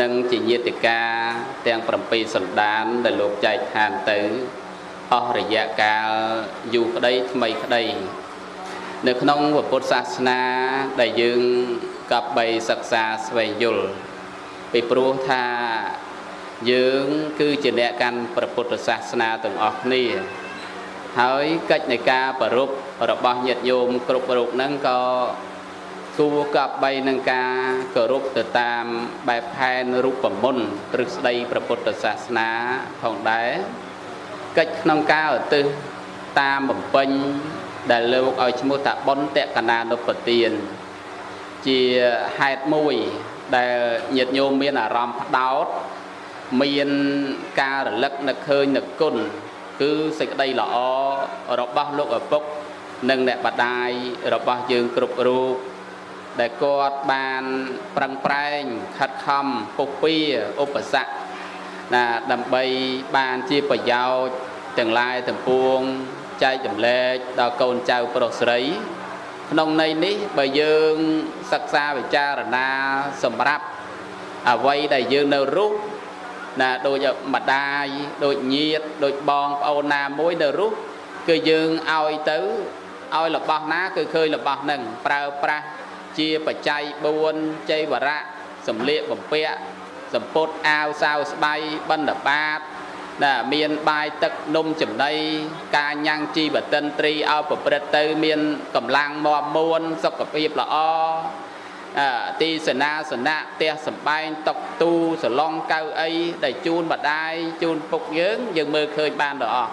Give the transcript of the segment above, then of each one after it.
និងជាញាតិកាទាំង7សន្តានដែលលោកចែកឋានទៅអស់រយៈកាលយូរក្តីថ្មីក្តី នៅក្នុងពុទ្ធសាសនាដែលយើងកັບបីសិក្សាស្វែងយល់ពីព្រោះថាយើងគឺជាអ្នកកាន់ព្រះពុទ្ធសាសនាទាំងអស់គ្នាហើយកិច្ចនៃការប្ររពរបស់ញាតិញោមគ្រប់រូបហ្នឹងក៏ គួរកប់បីនឹងការគោរពទៅតាមបែបផែនរូបមន្តទ្រឹស្ដីព្រះពុទ្ធសាសនាផងដែរកិច្ចក្នុងការឧទ្ទិសតាមបំពេញដែលលោកឲ្យឈ្មោះថាបុណ្យតកណានុពទានជាហេតុមួយដែលញាតិញោមមានអារម្មណ៍ផ្ដោតមានការរលឹកនឹកឃើញនឹកគុណគឺសេចក្តីល្អរបស់លោកឪពុក និងអ្នកបដាយរបស់យើងគ្រប់រូប ដែលគាត់បានប្រឹងប្រែងខិតខំពុះពៀឧបសគ្គណាដើម្បីបានជាប្រយោជន៍ទាំងឡាយទាំងពួងចែកចម្លែកដល់កូនចៅប្រុសស្រី ក្នុងន័យនេះបើយើងសិក្សាវិចារណាសម្រាប់អ្វីដែលយើងនៅរស់ណាដូចម្ដាយដូចញាតដូចបងប្អូនណាមួយនៅរស់គឺយើងឲ្យទៅឲ្យរបស់ណាគឺឃើញរបស់នឹងប្រើប្រាស់ ជាបច្ច័យ4ចៃវរៈសម្លៀកបំពាក់សម្ពុតអាវសាវស្បៃបណ្ឌបាតណាមានបាយទឹកនំចំណីការញ៉ាំងជីវតិនត្រីឲ្យប្រព្រឹត្តទៅមានកម្លាំងមាំមួនសុខភាពល្អទីសេនាសនៈផ្ទះសំបែងតុកទូសឡុងកៅអីដែលជូនម្ដាយជូនពុកយើងយើងមើលឃើញបានដល់អស់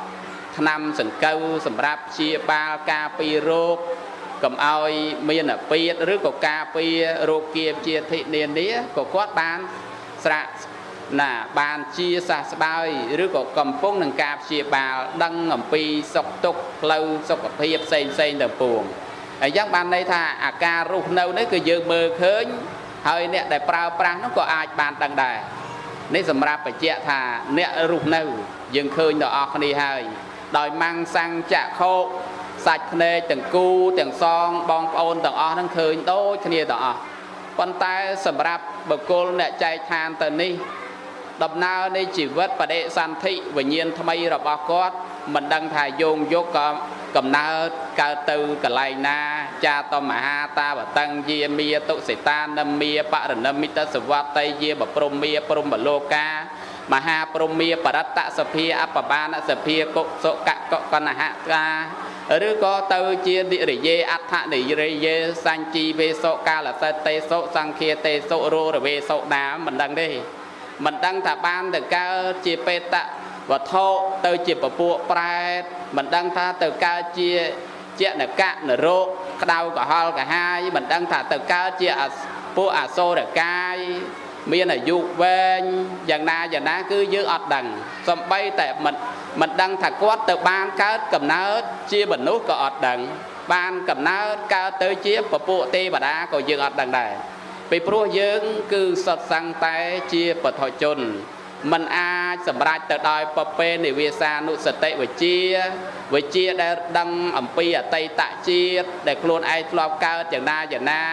ឆ្នាំសង្កូវសម្រាប់ព្យាបាលការពីរោគ កុំឲ្យមានអាពាធឬក៏ការពាររោគាជាធិនានាក៏គាត់បានស្រាក់ណាបានជាសះស្បើយឬក៏កំពុងនឹងការព្យាបាលដឹងអំពីសុខទុក្ខផ្លូវសុខភាពផ្សេងផ្សេងទៅពួងអញ្ចឹងបានន័យថាអាការរស់នៅនេះគឺយើងមើលឃើញហើយអ្នកដែលប្រើប្រាស់នោះក៏អាចបានដឹងដែរនេះសម្រាប់បញ្ជាក់ថាអ្នករស់នៅ យើងឃើញដល់អស់គ្នាហើយដោយម៉ាំងសាំងចក្ខុ សាច់ភ្នែកទាំងគូទាំងសងបងប្អូនទាំងអស់ហ្នឹងឃើញដូចគ្នាទាំងអស់ប៉ុន្តែសម្រាប់បុគ្គលអ្នកចែកឋានទៅនេះដំណើរនៃជីវិតបដិសន្ធិវិញ្ញាណថ្មីរបស់គាត់មិនដឹងថាយោងយកក៏កំណើតកើតទៅកន្លែងណា ចាតមហាតាវតੰយាមាតុសិតានមាបរណមិតសវតីយាបព្រមាព្រមលោកាមហាព្រមាបរតសភាអបបានសភាកុសុកកកណហកា ឬក៏ទៅជានិរិយេអដ្ឋនិរិយេសញ្ជីវេសុកាលសិតេសុសង្ឃាតេសុរោរវេសុណាមិនដឹងទេមិនដឹងថាបានទៅកើតជាបេតវត្ថុទៅជាពពួកប្រែតមិនដឹងថាទៅកើតជាជានកៈនរោក្តៅកុហលកាហាយមិនដឹងថាទៅកើតជាពួកអសូរកាយមានអាយុវែងយ៉ាងណាយ៉ាងណាគឺយើងអត់ដឹងសំបីតែមិន មិនដឹងថាគាត់ទៅបានកើតកំណើតជាមនុស្សក៏អត់ដឹង បានកំណើតកើតទៅជាពពួកទេវតាក៏យើងអត់ដឹងដែរពីព្រោះយើងគឺសត្វសង្ឃតែជាបថជនมันអាចសម្រេចទៅដោយពពេនិវាសានុសតិវិជាវិជាដែលដឹងអំពីអតីតជាតិដែលខ្លួនឯងធ្លាប់កើតយ៉ាងណាយ៉ាងណា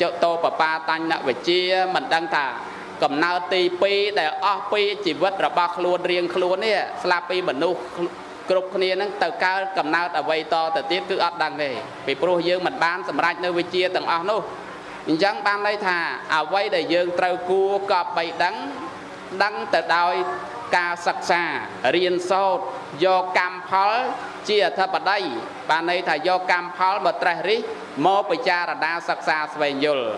ចុតោបបាតញ្ញវិជាមិនដឹងថា កំណើតទី2ដែលអស់ពីជីវិតរបស់ខ្លួនរៀងខ្លួននេះស្លាប់ពីមនុស្សគ្រប់គ្នានឹងទៅកើតកំណើតអ្វីតទៅទៀតគឺអត់ដឹងទេពីព្រោះយើងមិនបានសម្រេចនៅវិជាទាំងអស់នោះអញ្ចឹងបានន័យថាអ្វីដែលយើងត្រូវគួរកប់បីដឹងដឹងទៅដោយការសិក្សារៀនសូត្រយកកម្មផលជាអធិបតីបានន័យថាយកកម្មផលមកត្រេះរិះមកពិចារណាសិក្សាស្វែងយល់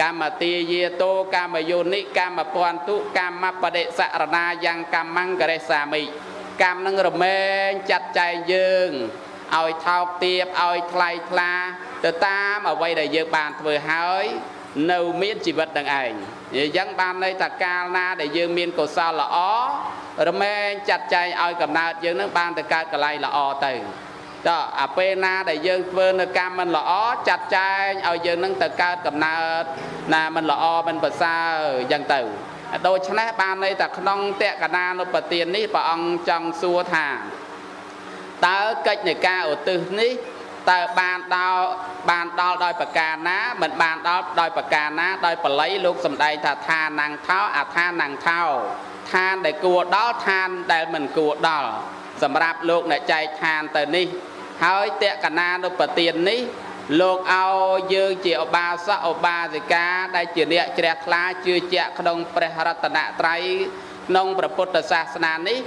កម្មទាយាតោកម្មយោនិកម្មពន្ទុកម្មបដិសរណាយ៉ាងកម្មង្ករិសាមិកម្មនឹងរមែងចាត់ចែងយើងឲ្យថោកទាបឲ្យថ្លៃថ្លាទៅតាមអ្វីដែលយើងបានធ្វើហើយនៅមានជីវិតនឹងឯងអញ្ចឹងបានន័យថាកាលណាដែលយើងមានកុសលល្អរមែងចាត់ចែងឲ្យកំណើតយើងនឹងបានទៅកើតកន្លែងល្អទៅ តើអាពេលណាដែលយើងធ្វើនៅកម្មមិនល្អចាត់ចែងឲ្យយើងនឹងទៅកើតកំណើតណាមិនល្អមិនប្រសើរអញ្ចឹងទៅដូច្នេះបានន័យថាក្នុងតក្កណានុបទាននេះព្រះអង្គចង់សួរថាតើកិច្ចនៃការឧទ្ទិសនេះតើបានដល់បានដល់ដោយប្រការណាមិនបានដល់ដោយប្រការណាដោយបល័យលោកសំដែងថាឋានណាំងថោអាឋានណាំងថោឋានដែលគួរដល់ឋានដែលមិនគួរដល់សម្រាប់លោកអ្នកចែកឋានទៅនេះ ហើយតក្កណានុបទាននេះលោកឲ្យយើងជាឧបាសកឧបាសិកាដែលជាអ្នកជ្រះថ្លាជឿជាក់ក្នុងព្រះរតនត្រ័យក្នុងព្រះពុទ្ធសាសនានេះ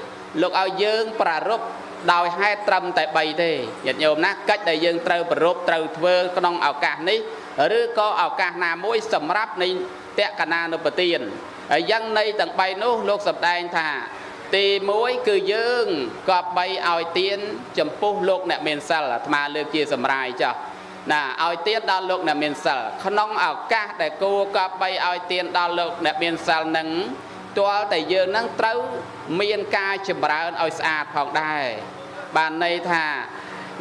លោកឲ្យយើងប្រារព្ធដោយហេតុត្រឹមតែ3ទេញាតិញោមណាកិច្ចដែលយើងត្រូវប្រពត្រូវធ្វើក្នុងឱកាសនេះឬក៏ឱកាសណាមួយសម្រាប់នៃតក្កណានុបទានហើយយ៉ាងនៃទាំង3នោះលោកសម្ដែងថា ទី1គឺយើងក៏បីឲ្យទៀនចំពោះលោកអ្នកមានសិលអាត្មាលើកជាសម្រាយចាស់ណាឲ្យទៀនដល់លោកអ្នកមានសិលក្នុងឱកាសដែលគួរក៏បីឲ្យទៀនដល់លោកអ្នកមានសិលនឹងទាល់តែយើងនឹងត្រូវមានការចម្រើនឲ្យស្អាតផងដែរបានន័យថា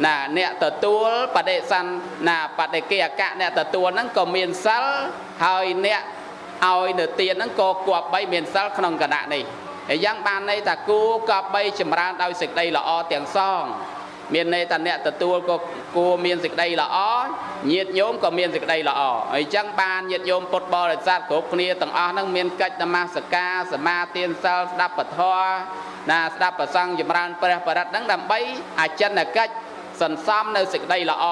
ណាអ្នកទទួលបដិសន្ណាបដិគិអកៈអ្នកទទួលហ្នឹងក៏មានសិលហើយអ្នកឲ្យនៅទានហ្នឹងក៏គប្បីមានសិលក្នុងគណៈនេះ ហើយយ៉ាងបានន័យថាគួរគប្បីចម្រើនដោយសេចក្តីល្អទាំងសង មានន័យថាអ្នកទទួលក៏គួរមានសេចក្តីល្អញាតិញោមក៏មានសេចក្តីល្អហើយចឹងបានញាតិញោមពុទ្ធបរិស័ទគ្រប់គ្នាទាំងអស់ហ្នឹងមានកិច្ចនមស្ការសមាទានសិលស្ដាប់ពធណាស្ដាប់ប្រសង់ចម្រើនព្រះបរិត្តហ្នឹងដើម្បីអចិន្នកិច្ចសន្សំនៅសេចក្តីល្អ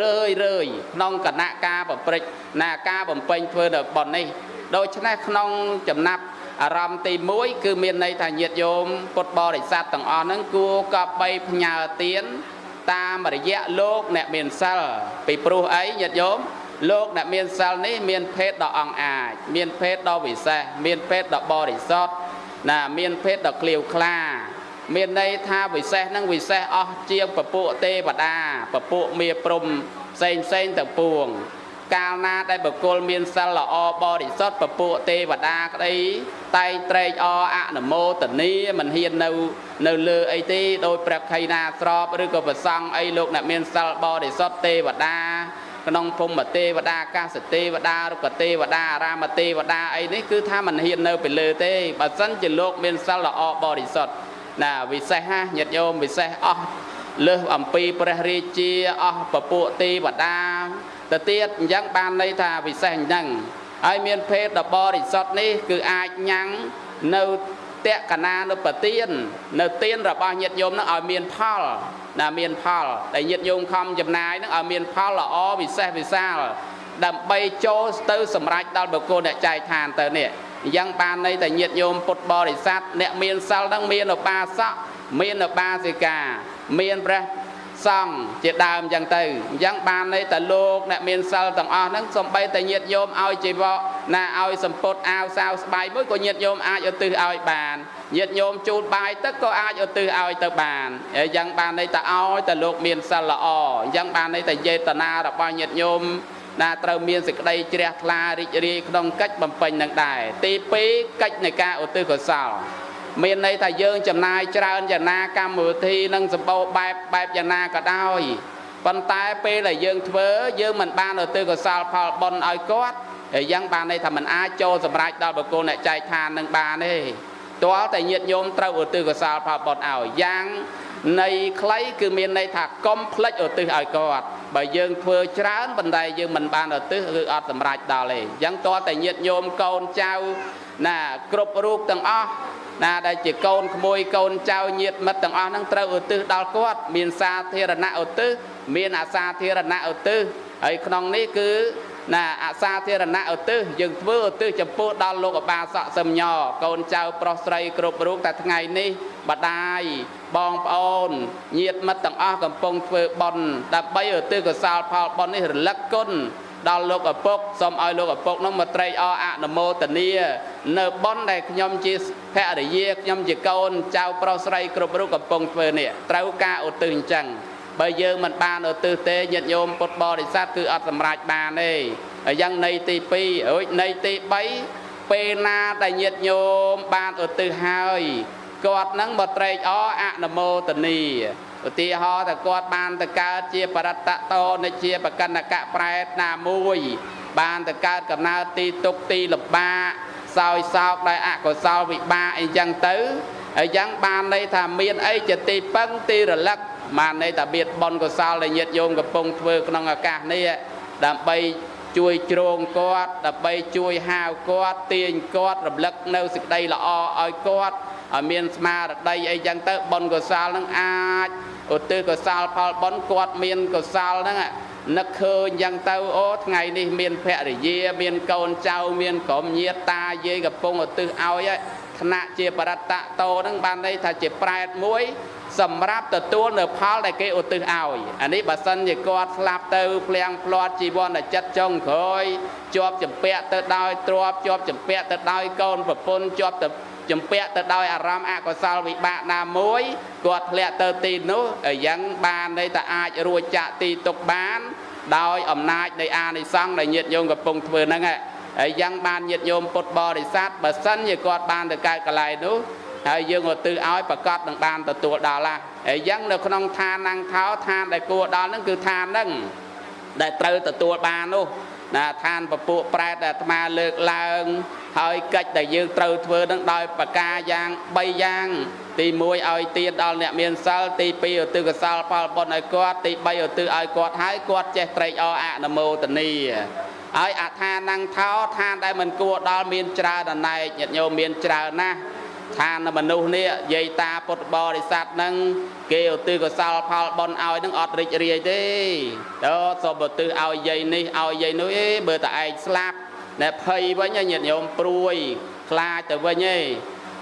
រឿយរឿយក្នុងគណៈការប្រព្រឹត្តណាការបំពេញធ្វើនៅប៉ុននេះដូច្នេះក្នុងចំណាប់ អារម្មណ៍ទី1គឺមានន័យថាញាតិញោមពុទ្ធបរិស័ទទាំងអស់ហ្នឹងគួរកប់បីផ្ញើទានតាមរយៈលោកអ្នកមានសិលពីព្រោះអីញាតិញោមលោកអ្នកមានសិលនេះមានភេទដ៏អង្អាចមានភេទដ៏វិសេសមានភេទដ៏បរិសុទ្ធណាមានភេទដ៏ក្លៀវក្លា មានន័យថាវិសេសនឹងវិសេសអស់ជាងពពួកទេវតាពពួកមាព្រំផ្សេងផ្សេងទាំងពួង កាលណាដែលបុគ្គលមានសិលល្អបរិសុទ្ធពពួកទេវតាក្តីតែងត្រេកអរអនុមោទនីមិនហ៊ាននៅនៅលើអីទេដោយព្រះខៃណាស្របឬក៏ប្រសង់អីលោកអ្នកមានសិលបរិសុទ្ធទេវតាក្នុងភូមិទេវតាកាសទេវតារុក្ខទេវតាអារាមទេវតាអីនេះគឺថាមិនហ៊ាននៅពីលើទេបើសិនជាលោកមានសិលល្អបរិសុទ្ធណាវិសេសណាញាតិញោមវិសេសអស់លើសអំពីព្រះរាជាអស់ពពួកទេវតា ទៅទៀតអញ្ចឹងបានន័យថាពិសេសអញ្ចឹងហើយមានភេទដ៏បរិសុទ្ធនេះគឺអាចញ៉ាំងនៅតក្កណានុបទាននៅទានរបស់ញាតិញោមនឹងឲ្យមានផលណាមានផលដែលញាតិញោមខំចំណាយនឹងឲ្យមានផលល្អពិសេសវិសាលដើម្បីចូលទៅសម្រេចដល់បុគ្គលអ្នកចែកឋានទៅនេះអញ្ចឹងបានន័យតែញាតិញោមពុទ្ធបរិស័ទអ្នកមានសិលនឹងមានឧបាសកមានឧបាសិកាមានព្រះ សង្ឃជាដើមអញ្ចឹងទៅអញ្ចឹងបានន័យតែលោកអ្នកមានសិលទាំងអស់ហ្នឹងសំបីតែញាតិញោមឲ្យជីវកណាឲ្យសម្ពុតអាវសាវស្បៃមួយក៏ញាតិញោមអាចឧទ្ទិសឲ្យបានញាតិញោមជូតបាយទឹកក៏អាចឧទ្ទិសឲ្យទៅបានអញ្ចឹងបានន័យតែឲ្យតែលោកមានសិលល្អអញ្ចឹងបានន័យតែយេតនារបស់ញាតិញោមណាត្រូវមានសេចក្តីជ្រះថ្លារីករាយក្នុងកិច្ចបំពេញនឹងដែរទី2កិច្ចនៃការឧទ្ទិសកុសល មានន័យថាយើងចំណាយច្រើនយ៉ាងណាកម្មវិធីនឹងសម្បូរបែបបែបយ៉ាងណាក៏ដោយប៉ុន្តែពេលដែលយើងធ្វើយើងមិនបានឧទ្ទិសកុសលផលបុណ្យឲ្យគាត់ហើយយ៉ាងបានន័យថាมันអាចចូលសម្រេចដល់បុគ្គលអ្នកចែកឋាននឹងបានទេទាល់តែញាតញោមត្រូវឧទ្ទិសកុសលផលបុណ្យឲ្យយ៉ាងនៃខ្លីគឺមានន័យថាកុំភ្លេចឧទ្ទិសឲ្យគាត់បើយើងធ្វើច្រើនប៉ុន្តែយើងមិនបានឧទ្ទិសឬអត់សម្រេចដល់ទេអញ្ចឹងទាល់តែញាតញោមកូនចៅ ណាគ្រប់រូបទាំងអស់ណាដែលជាកូនក្មួយកូនចៅញាតិមិត្តទាំងអស់ហ្នឹងត្រូវឧទ្ទិសដល់គាត់ មានសាធារណៈឧទ្ទិសមានអសាធារណៈឧទ្ទិសហើយក្នុងនេះគឺណាអសាធារណៈឧទ្ទិសយើងធ្វើឧទ្ទិសចំពោះដល់លោកអបាសកសំញកូនចៅប្រុសស្រីគ្រប់រូបតែថ្ងៃនេះបដាយបងប្អូនញាតិមិត្តទាំងអស់កំពុងធ្វើបុណ្យដើម្បីឧទ្ទិសកុសលផលបុណ្យនេះរលឹកគុណ ដល់លោកឪពុកសូមឲ្យលោកឪពុកនោះមកត្រេកអរអនុមោទនា នៅប៉ុនដែលខ្ញុំជាភរិយាខ្ញុំជាកូនចៅប្រុសស្រីគ្រប់រូបកំពុងធ្វើនេះត្រូវការឧទ្ទិសអញ្ចឹងបើយើងមិនបានឧទ្ទិសទេញាតិញោមពុទ្ធបរិស័ទគឺអត់សម្រេចបានទេហើយយ៉ាងនៃទី2រួចនៃទី3ពេលណាដែលញាតិញោមបានឧទ្ទិសហើយគាត់នឹងមកត្រេកអរអនុមោទនា ឧទាហរណ៍ថាគាត់បានទៅកើតជាបរតតោនិជាបកណ្ណកៈប្រែតណាមួយ បានទៅកើតកំណើតទីទុកទីលំបាកសោយសោកដោយអកុសលវិបាកអីចឹងទៅហើយចឹងបានន័យថាមានអីជាទីពឹងទីរលឹកបានន័យថាបៀតបនកុសលដែលញាតិញោមកំពុងធ្វើក្នុងឱកាសនេះដើម្បីជួយជ្រងគាត់ដើម្បីជួយហាវគាត់ទាញគាត់រំលឹកនៅសេចក្តីល្អឲ្យគាត់ឲ្យមានស្មារតីអីចឹងទៅបុណ្យកុសលនឹងអាច ឧទ្ទិសកុសលផលបុណ្យគាត់មានកុសលហ្នឹងនឹកឃើញចឹងទៅអូថ្ងៃនេះមានភរិយា មានកូនចៅមានក្រុមញាតិតាយាយកំពុងឧទ្ទិសឲ្យថ្នាក់ជាបរតតតោហ្នឹងបានន័យថាជាប្រែតមួយ សម្រាប់ទទួលនៅផលដែលគេឧទ្ទិសឲ្យអានេះបើសិនជាគាត់ស្លាប់ទៅភ្លៀងផ្លាត់ជីវ័នចិត្តចុងក្រោយជាប់ចម្ពាក់ទៅដោយទ្របជាប់ចម្ពាក់ទៅដោយកូនប្រពន្ធជាប់ទៅ ចម្ពាក់ទៅដោយអារម្មណ៍អកុសលវិបាកណាមួយគាត់ធ្លាក់ទៅទីនោះយ៉ាងបានន័យថាអាចរួចចាក់ទីទុកបាន ដោយអំណាចនៃអានិសង្ឃដែលញាតិញោមកំពុងធ្វើហ្នឹងហើយយ៉ាងបានញាតិញោមពុទ្ធបរិស័ទបើសិនជាគាត់បានទៅកើតកន្លែងនោះហើយយើងឧទ្ទិសឲ្យប្រកាសនឹងបានទទួលដល់ឡាហើយយ៉ាងនៅក្នុងឋានណាំងថោឋានដែលគួរដល់ហ្នឹងគឺឋានហ្នឹងដែលត្រូវទទួលបាននោះណាឋានពពួកប្រែតដែលអាត្មាលើកឡើង ហើយកិច្ចដែលយើងត្រូវធ្វើនឹងដោយប្រការយ៉ាង3យ៉ាងទី1ឲ្យទានដល់អ្នកមានសិលទី2ឧទ្ទិសកុសលផលបុណ្យឲ្យគាត់ទី3ឧទ្ទិសឲ្យគាត់ហើយគាត់ចេះត្រេកអរអនុមោទនីហើយអថានังថោឋានដែលមិនគួរដល់មានច្រើនអណែកញាតិញោមមានច្រើនណាស់ឋានមនុស្សនេះយាយតាពុទ្ធបរិស័ទនឹងគេឧទ្ទិសកុសលផលបុណ្យឲ្យនឹងអត់រីករាយទេតើសូមឧទ្ទិសឲ្យយាយនេះឲ្យយាយនោះអេបើតែឯងស្លាប់ ណែភ័យវិញញាតិញោមព្រួយខ្លាចទៅវិញឯង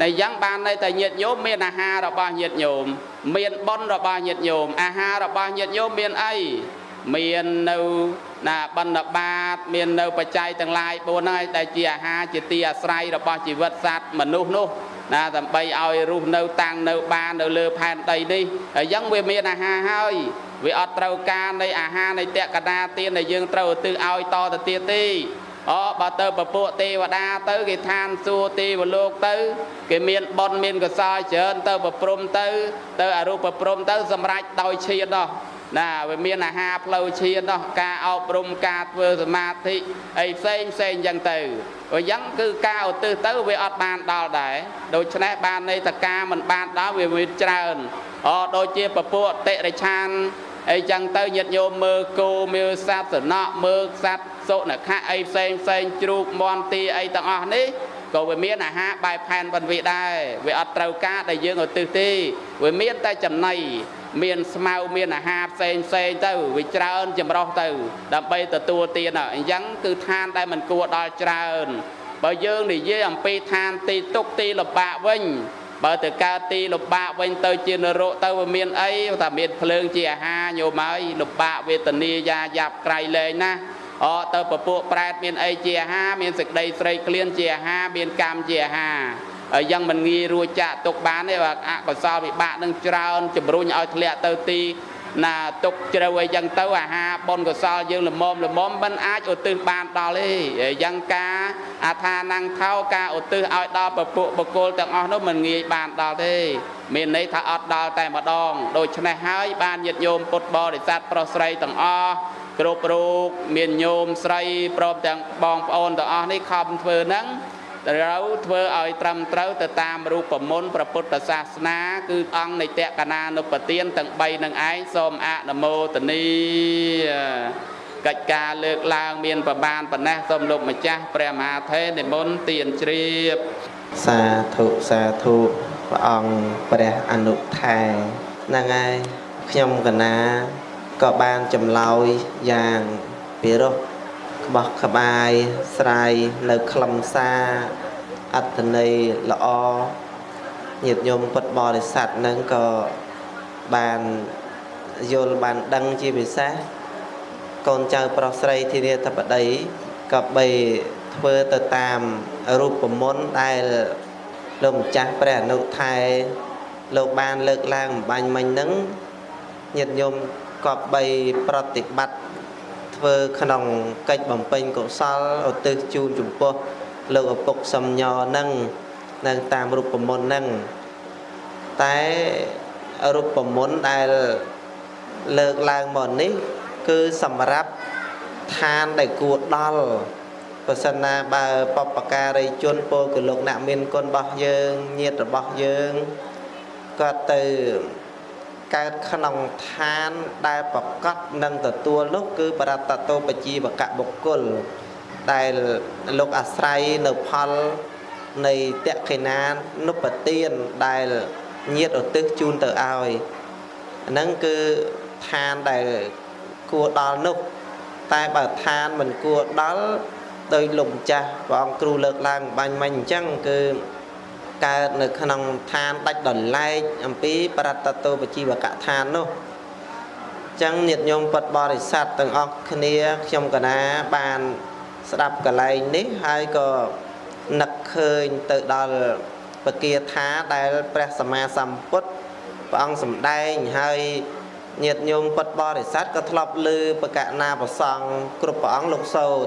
តែយ៉ាងបានន័យតែញាតិញោមមានអាហាររបស់ញាតិញោមមានបុណ្យរបស់ញាតិញោមអាហាររបស់ញាតិញោមមានអីមាននៅណាបណ្ឌបាត មាននៅបច្ច័យទាំងឡាយ4ហ្នឹងដែលជាអាហារជាទីអាស្រ័យរបស់ជីវិតសត្វមនុស្សនោះណាដើម្បីឲ្យរស់នៅតាំងនៅបាននៅលើផែនដីនេះហើយយ៉ាងវាមានអាហារហើយវាអត់ត្រូវការនៃអាហារនៃតក្កដាទានដែលយើងត្រូវឧទ្ទិសឲ្យតទៅទៀតទេ អូបើទៅពពួកទេវតាទៅគេឋានសួគ៌ទេវលោកទៅ គេមានបុណ្យមានកសលច្រើនទៅប្រព្រំទៅ ទៅអរូបប្រព្រំទៅ សម្រេចដោយឈានដោះណាវាមានអាហារផ្លូវឈានដោះការអប់រំការធ្វើសមាធិអីផ្សេងផ្សេងចឹងទៅអញ្ចឹងគឺការឧទ្ទិសទៅវាអត់បានដល់ដែរដូច្នេះបានន័យថាការមិនបានដល់វាមានច្រើនអូដូចជាពពួកតិរិឆានអីចឹងទៅញាតិញោមមើលគោមើលសត្វសំណក់មើលសត្វ សុនខៈអីផ្សេងផ្សេងជ្រូកមន់ទីអីទាំងអស់នេះក៏វាមានអាហារបែបផែនបន្វិដែរវាអត់ត្រូវការដែលយើងឧទ្ទិសទេវាមានតែចំណៃមានស្មៅមានអាហារផ្សេងផ្សេងទៅវាច្រើនចម្រោះទៅ ដើម្បីទទួលទានអញ្ចឹងគឺឋានដែលមិនគួរដល់ច្រើនបើយើងនិយាយអំពីឋានទីទុកទីលំបាកវិញបើទៅកើតទីលំបាកវិញទៅជានរកទៅវាមានអីថាមានភ្លើងជាអាហារញោមហើយលំបាកវេទនាយ៉ាយ៉ាប់ក្រៃលែងណា អទៅពពួកប្រែតមានអីជាអាហារមានសេចក្តីស្រេកឃ្លានជាអាហារមានកម្មជាអាហារហើយយ៉ាងមិនងាយរួចចាក់ទុកបានទេបើអកុសលវិបាកនឹងច្រើនជំរុញឲ្យធ្លាក់ទៅទីណាទុកជ្រៅអីចឹងទៅអាហារបុណ្យកុសលយើងល្មមល្មមមិនអាចឧទ្ទិសបានដល់ទេយ៉ាងការអាថានងថោការឧទ្ទិសឲ្យដល់ពពួកបុគ្គលទាំងអស់នោះមិនងាយបានដល់ទេមានន័យថាអត់ដល់តែម្ដងដូច្នេះហើយបានញាតិញោមពុទ្ធបរិស័ទប្រុសស្រីទាំងអស់ គ្រប់រូបមានញោមស្រីព្រមទាំងបងប្អូនទាំងអស់នេះខំធ្វើហ្នឹងត្រូវធ្វើឲ្យត្រឹមត្រូវទៅតាមរូបមន្តព្រះពុទ្ធសាសនា គឺអង្គនៃតក្កណានុបទានទាំង3នឹងឯងសូមអនុមោទនីកិច្ចការលើកឡើងមានប្រមាណប៉ុណ្ណេះសូមលោកម្ចាស់ព្រះមហាថេរនិមន្តទានជ្រាបសាធុសាធុព្រះអង្គព្រះអនុថែហ្នឹងហើយខ្ញុំកណា ក៏បានចម្លើយយ៉ាងពិរោះក្បោះក្បាយស្រាយនៅខ្លឹមសារអត្តន័យល្អញាតិញោមពុទ្ធបរិស័ទនឹងក៏បានយល់បានដឹងជាពិសេសកូនចៅប្រុសស្រីធានាធិបតីក៏បីធ្វើទៅតាមរូបមន្តដែលលោកម្ចាស់ព្រះអនុថែលោកបានលើកឡើងបំបញ្ញមិញហ្នឹងញាតិញោម ក៏បីប្រតិបត្តិធ្វើក្នុងកិច្ចបំពេញកុសលឧទ្ទិសជូនចំពោះលោកឪពុកសំញនឹងនៅតាមរូបមន្តនឹងតែរូបមន្តដែលលើកឡើងមកនេះ គឺសម្រាប់ឋានដែលគួរដល់ប្រសិនណាបើបពការីជនពលកលោកអ្នកមានគុណរបស់យើងញាតិរបស់យើងគាត់ទៅ កើតក្នុងឋានដែលប្រកបនឹងទទួលនោះគឺបរតតោបជីវកបុគ្គលដែលលោកអាស្រ័យនៅផលនៃតក្កិណានុបទានដែលញាតឧទ្ទិសជូនទៅឲ្យហ្នឹងគឺឋានដែលគួរដល់នោះតែបើឋានមិនគួរដល់ដោយលោកម្ចាស់ព្រះអង្គគ្រូលើកឡើងបាញ់មិញអញ្ចឹងគឺ កើតនៅក្នុងឋានដាច់ដលែកអំពីប្រតតោបជីវកឋាននោះចឹងញាតិញោមពុទ្ធបរិស័ទទាំងអស់គ្នាខ្ញុំកណាបានស្ដាប់កលែងនេះហើយក៏នឹកឃើញទៅដល់ពគាថាដែលព្រះសម្មាសម្ពុទ្ធព្រះអង្គសម្ដែងហើយញាតិញោមពុទ្ធបរិស័ទក៏ធ្លាប់ឮបកណាប្រសង់គ្រប់ព្រះអង្គលោកសោត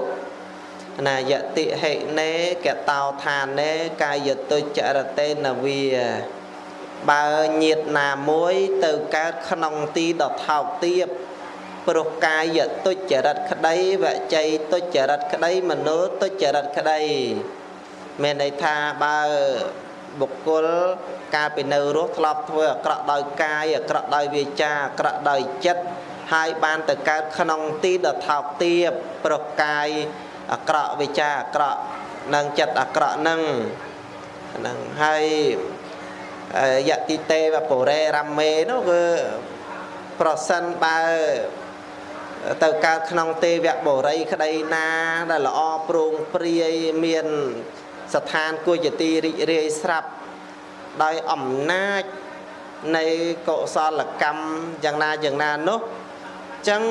ណាយតិហិណេកតោឋានេកាយតុចរតេនវាបើញាតណាមួយទៅកើតក្នុងទីដថោកទៀបព្រោះកាយទុច្ចរិតក្តីវច័យទុច្ចរិតក្តីមโนទុច្ចរិតក្តីមានន័យថាបើបុគ្គលកាលពីនៅរស់ធ្លាប់ធ្វើអាក្រក់ដោយកាយអាក្រក់ដោយវាចាអាក្រក់ដោយចិត្តហើយបានទៅកើតក្នុងទីដថោកទៀបព្រោះកាយ អាក្រក់វាចាអាក្រក់និងចិត្តអាក្រក់នឹងហ្នឹងហើយយតិទេវពរេរមេនោះគឺប្រសិនបើទៅកើតក្នុងទេវបុរីក្តីណាដែលល្អប្រងព្រាយមានស្ថានគួរជាទីរីករាយស្រាប់ដោយអំណាចនៃកុសលកម្មយ៉ាងណាយ៉ាងណានោះចឹង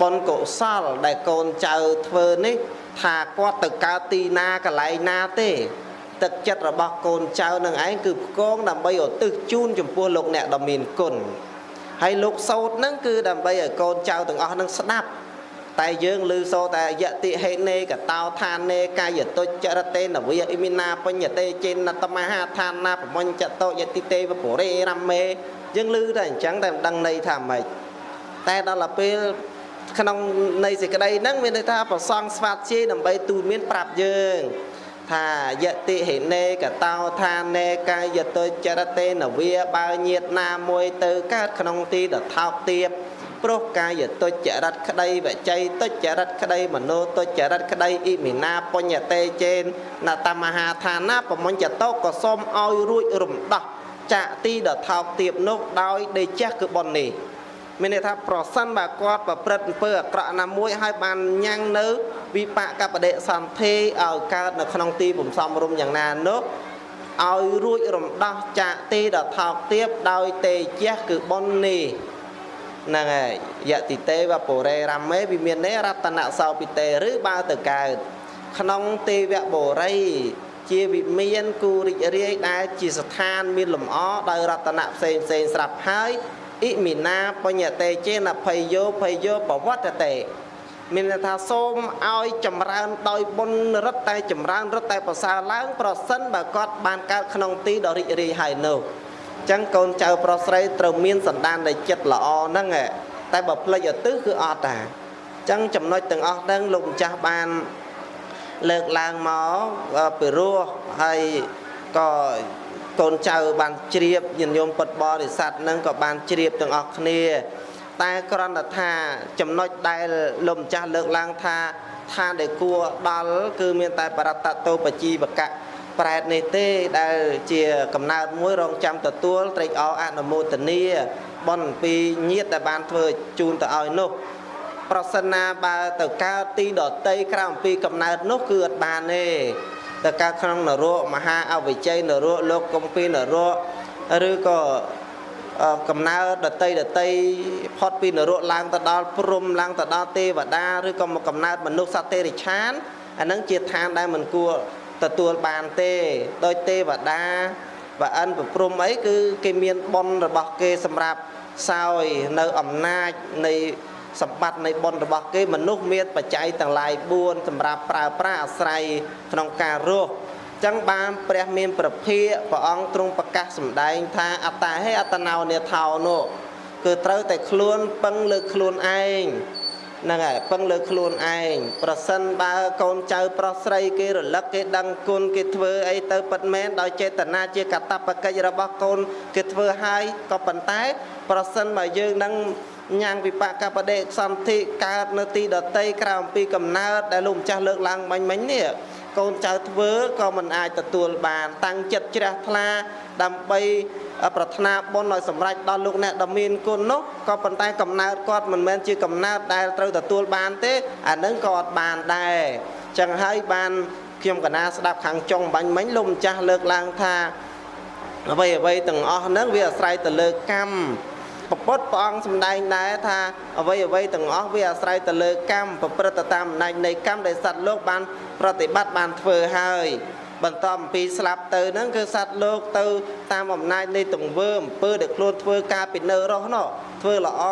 បុណ្យកុសលដែលកូនចៅធ្វើនេះ ថាគាត់ទៅកើតទីណាកន្លែងណាទេ ទឹកចិត្តរបស់កូនចៅនឹងឯងគឺផ្គងដើម្បីឧទ្ទិសជូនចំពោះលោកអ្នកដ៏មានគុណហើយលោកសោតនឹងគឺដើម្បីឲ្យកូនចៅទាំងអស់នឹងស្ដាប់តែយើងឮសូតែយតិហេនេកតោឋានេ កាយតុចរតេនវិអ៊ីមីណាបញ្ញតេចេនតមហាឋានាប្រមញ្ចតោយតិទេវពុរេរមេយើងឮតែអញ្ចឹងតែមិនដឹងន័យថាម៉េចតែដល់ពេល ក្នុងនៃសេចក្តីហ្នឹងមានន័យថាប្រសងស្វាតជាដើម្បីទូលមានប្រាប់យើងថាយតិហេនេកតោឋានេកាយតុចរតេនវិបើញាតណាមួយទៅកើតក្នុងទីដថោកទៀបព្រោះកាយទុច្ចរិតក្តីវច័យទុច្ចរិតក្តីមโนទុច្ចរិតក្តីអ៊ីមីណាបញ្ញតេចេនណតមហាឋានាប្រមញ្ញតោក៏សូមឲ្យរួចរំដោះចាក់ទីដថោកទៀបនោះដោយដេជះគឺប៉ុននេះ មានន័យថាប្រសិនបើគាត់ប្រព្រឹត្តអំពើអាក្រក់ណាមួយហើយបានញ៉ាំងនៅ វិបាកបដិសន្ធិឲ្យកើតនៅក្នុងទីបំសំរុំយ៉ាងណានោះឲ្យរួចរំដោះចាកទីដថោកទៀបដោយទេជះគឺប៉ុននេះហ្នឹងហើយយតិទេវពុរេរមេវិមាននេរតនសោពិទេឬបើទៅកើតក្នុងទេវបុរីជាវិមានគូរិចរាយដែលជាស្ថានមានលំអដោយរតនៈផ្សេងផ្សេងស្រាប់ហើយ អ៊ីមីណាបញ្ញតេចេនភ័យយោភ័យយោបវត្តតេមានន័យថាសូមឲ្យចម្រើនដោយបុណ្យរិទ្ធតែចម្រើនរិទ្ធតែប្រសើរឡើង ប្រសិនបើគាត់បានកើតក្នុងទីដ៏រីករាយហើយនោះចឹងកូនចៅប្រុសស្រីត្រូវមានសន្តាននៃចិត្តល្អហ្នឹងតែបើផ្លេចឧទ្ទិសគឺអត់តាចឹងចំណុចទាំងអស់ហ្នឹងលោកម្ចាស់បានលើកឡើងមកពីរោះហើយក៏ កូនចៅបានជ្រាបញាតិញោមពុតបរិស័ទហ្នឹងក៏បានជ្រាបទាំងអស់គ្នា តែគ្រាន់តែថាចំណុចដែលលោកម្ចាស់លើកឡើងថាឋានដែលគួរដល់គឺមានតែបរតតោបជីវកៈប្រែតនេះទេដែលជាកំណើតមួយរងចាំទទួលត្រេកអរអនុមោទនាបនពីញាតដែលបានធ្វើជូនទៅឲ្យនោះ ប្រសិនណាបើទៅកើតទីដតីក្រៅអំពីកំណើតនោះគឺអត់បានទេ ទៅកើតក្នុងនរកមហាអវិជ័យនរកលោកកំពីនរកឬក៏កំណើតដតីដតីផុតពីនរកឡើងទៅដល់ព្រំឡើងទៅដល់ទេវតាឬក៏មកកំណើតមនុស្សសត្វទេរិឆានអានឹងជាឋានដែលមិនគួរទទួលបានទេដោយទេវតាបើអិនប្រព្រំអីគឺគេមានប៉ុនរបស់គេសម្រាប់សោយនៅអំណាចនៃ សម្បត្តិនៃបុណ្យរបស់គេមនុស្សមានបច្ច័យទាំងឡាយ4សម្រាប់ប្រើប្រាស់អាស្រ័យក្នុងការរស់ចឹងបានព្រះមានប្រភាកព្រះអង្គទ្រង់ប្រកាសសម្ដែងថាអត្តាហេអត្តណោនេថោនោះគឺត្រូវតែខ្លួនពឹងលើខ្លួនឯងហ្នឹងហើយពឹងលើខ្លួនឯងប្រសិនបើកូនចៅប្រុសស្រីគេរលឹកគេដឹងគុណគេធ្វើអីទៅពិតមែនដោយចេតនាជាកតបកិច្ចរបស់កូនគេធ្វើហើយក៏ប៉ុន្តែ ប្រសិនបើយើងនឹង ញ៉ាំងវិបកបដិសន្ធិកើតនៅទីដតីក្រៅអំពីកំណើតដែលលោកម្ចាស់លើកឡើងបាញ់មិញនេះកូនចៅធ្វើក៏មិនអាចទទួលបាន តាំងចិត្តជ្រះថ្លាដើម្បីប្រាថ្នាបុណ្យឲ្យសម្រេចដល់លោកអ្នកដ៏មានគុណនោះក៏ប៉ុន្តែកំណើតគាត់មិនមែនជាកំណើតដែលត្រូវទទួលបានទេអានឹងក៏អត់បានដែរចឹងហើយបានខ្ញុំកណាស្ដាប់ខាងចុងបាញ់មិញលោកម្ចាស់លើកឡើងថាអ្វីអ្វីទាំងអស់ហ្នឹងវាអាស្រ័យទៅលើកម្ម ពពុទ្ធព្រះអង្គសម្ដែងដែរថាអ្វីអ្វីទាំងអស់វាអាស្រ័យទៅលើកម្មប្រព្រឹត្តតាមអំណាចនៃកម្មដែលសត្វលោកបាន ប្រតិបត្តិបានធ្វើហើយបន្តអំពីស្លាប់ទៅហ្នឹងគឺសត្វលោកទៅតាមអំណាចនៃទង្វើអំពើដែលខ្លួនធ្វើការពីនៅរស់នោះធ្វើល្អ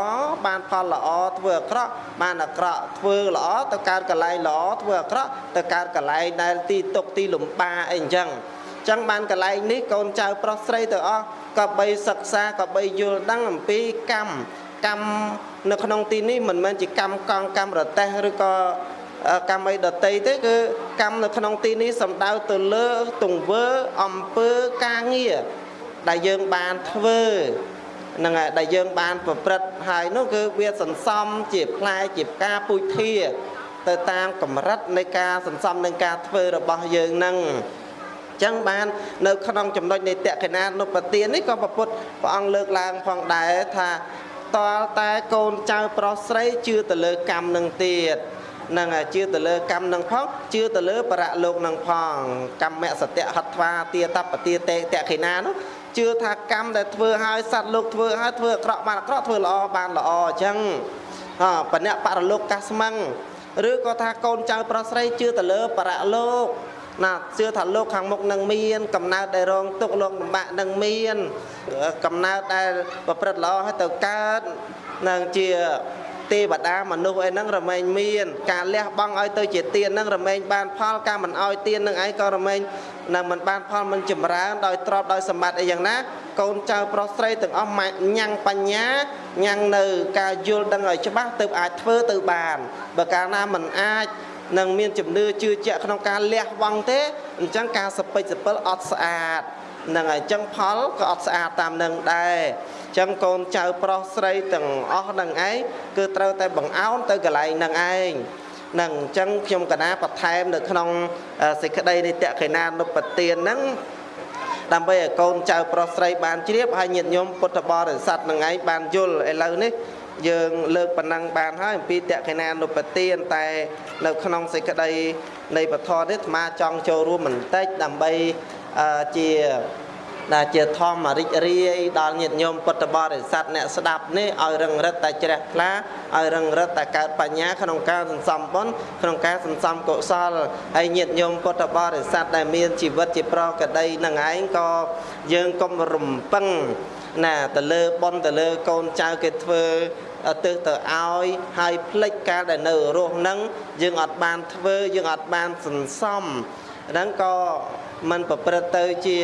បានផលល្អធ្វើអាក្រក់បានអាក្រក់ធ្វើល្អទៅកើតកលែងល្អធ្វើអាក្រក់ទៅកើតកលែងដែលទីទុកទីលំបាអីអញ្ចឹងចឹងបានកលែងនេះកូនចៅប្រុសស្រីទៅអស់ ក៏បីសិក្សាក៏បីយល់ដឹងអំពីកម្មកម្មនៅក្នុងទីនេះមិនមែនជាកម្មកង់កម្មរតេះឬក៏កម្មអីដតីទេគឺកម្មនៅក្នុងទីនេះសំដៅទៅលើទង្វើអំពើការងារដែលយើងបានធ្វើនឹងហើយដែលយើងបានប្រព្រឹត្តហើយនោះគឺវាសន្សំជាផ្លែជាផ្កាពូជធាទៅតាមកម្រិតនៃការសន្សំនឹងការធ្វើរបស់យើងនឹង ចឹងបាននៅក្នុងចំណុចនៃតក្កិណានុបទាននេះក៏ប្រពុតព្រះអង្គលើកឡើងផងដែរថាតលតែកូនចៅប្រុសស្រីជឿទៅលើកម្មនឹងទៀតនឹងជឿទៅលើកម្មនឹងផងជឿទៅលើបរៈលោកនឹងផងកម្មសត្យហត្វាទាតបទាតេតខិណានោះជឿថាកម្មដែលធ្វើឲ្យសត្វលោកធ្វើឲ្យធ្វើអាក្រក់បានអាក្រក់ធ្វើល្អបានល្អអញ្ចឹងអបណៈបរលោកកាស្មឹងឬក៏ថាកូនចៅប្រុសស្រីជឿទៅលើបរៈលោក ណាជឿថាលោកខាងមុខនឹងមាន កំណើតដែលរងទុកលោកលំបាកនឹងមាន កំណើតដែលប្រព្រឹត្តល្អហើយទៅកើតនឹងជាទេវតាមនុស្សអីហ្នឹងរមែងមាន ការលះបង់ឲ្យទៅជាទានហ្នឹងរមែងបានផលការមិនឲ្យទានហ្នឹងឯងក៏រមែងនៅមិនបានផលមិនចម្រើនដោយទ្រព្យដោយសម្បត្តិអីយ៉ាងណា កូនចៅប្រុសស្រីទាំងអស់ញ៉ាំងបញ្ញាញ៉ាំងនៅ ការយល់ដឹងឲ្យច្បាស់ទៅអាចធ្វើទៅបានបើកាលណាមិនអាច នឹងមានជំនឿជឿជាក់ក្នុងការលះបង់ទេអញ្ចឹងការសពេចសពិលអត់ស្អាតនឹងអញ្ចឹងផលក៏អត់ស្អាតតាមនឹងដែរអញ្ចឹងកូនចៅប្រុសស្រីទាំងអស់នឹងឯងគឺត្រូវតែបង្អោនទៅកន្លែងនឹងឯងនឹងអញ្ចឹងខ្ញុំកណាបន្ថែមនៅក្នុងសេចក្តីនៃតក្កិណានុបទានហ្នឹងដើម្បីឲ្យកូនចៅប្រុសស្រីបានជ្រាបហើយញាតិញោមពុទ្ធបរិស័ទនឹងឯងបានយល់ឥឡូវនេះ យើងលើកប៉ុណ្ណឹងបានហើយអំពីតក្កិណានុបទានតែ នៅ ក្នុងសេចក្តីនៃពធនេះអាត្មាចង់ចូលរួមបន្តិចដើម្បីជាដែលជាធម្មរិចរាយដល់ញាតិញោមពុទ្ធបរិស័ទអ្នកស្ដាប់នេះឲ្យរឹងរិតតែជ្រះថ្លាឲ្យរឹងរិតតែកើតបញ្ញាក្នុងការសន្សំបុណ្យក្នុងការសន្សំកុសលហើយញាតិញោមពុទ្ធបរិស័ទដែលមានជីវិតជាប្រកដីនឹងឯងក៏យើងកុំរំពឹង ណាទៅលើប៉ុនទៅលើកូនចៅគេធ្វើទៅទៅឲ្យហើយផ្លិចកាលដែលនៅរស់នឹងយើងអត់បានធ្វើយើងអត់បានសន្សំហ្នឹងក៏มันប្រព្រឹត្តទៅជា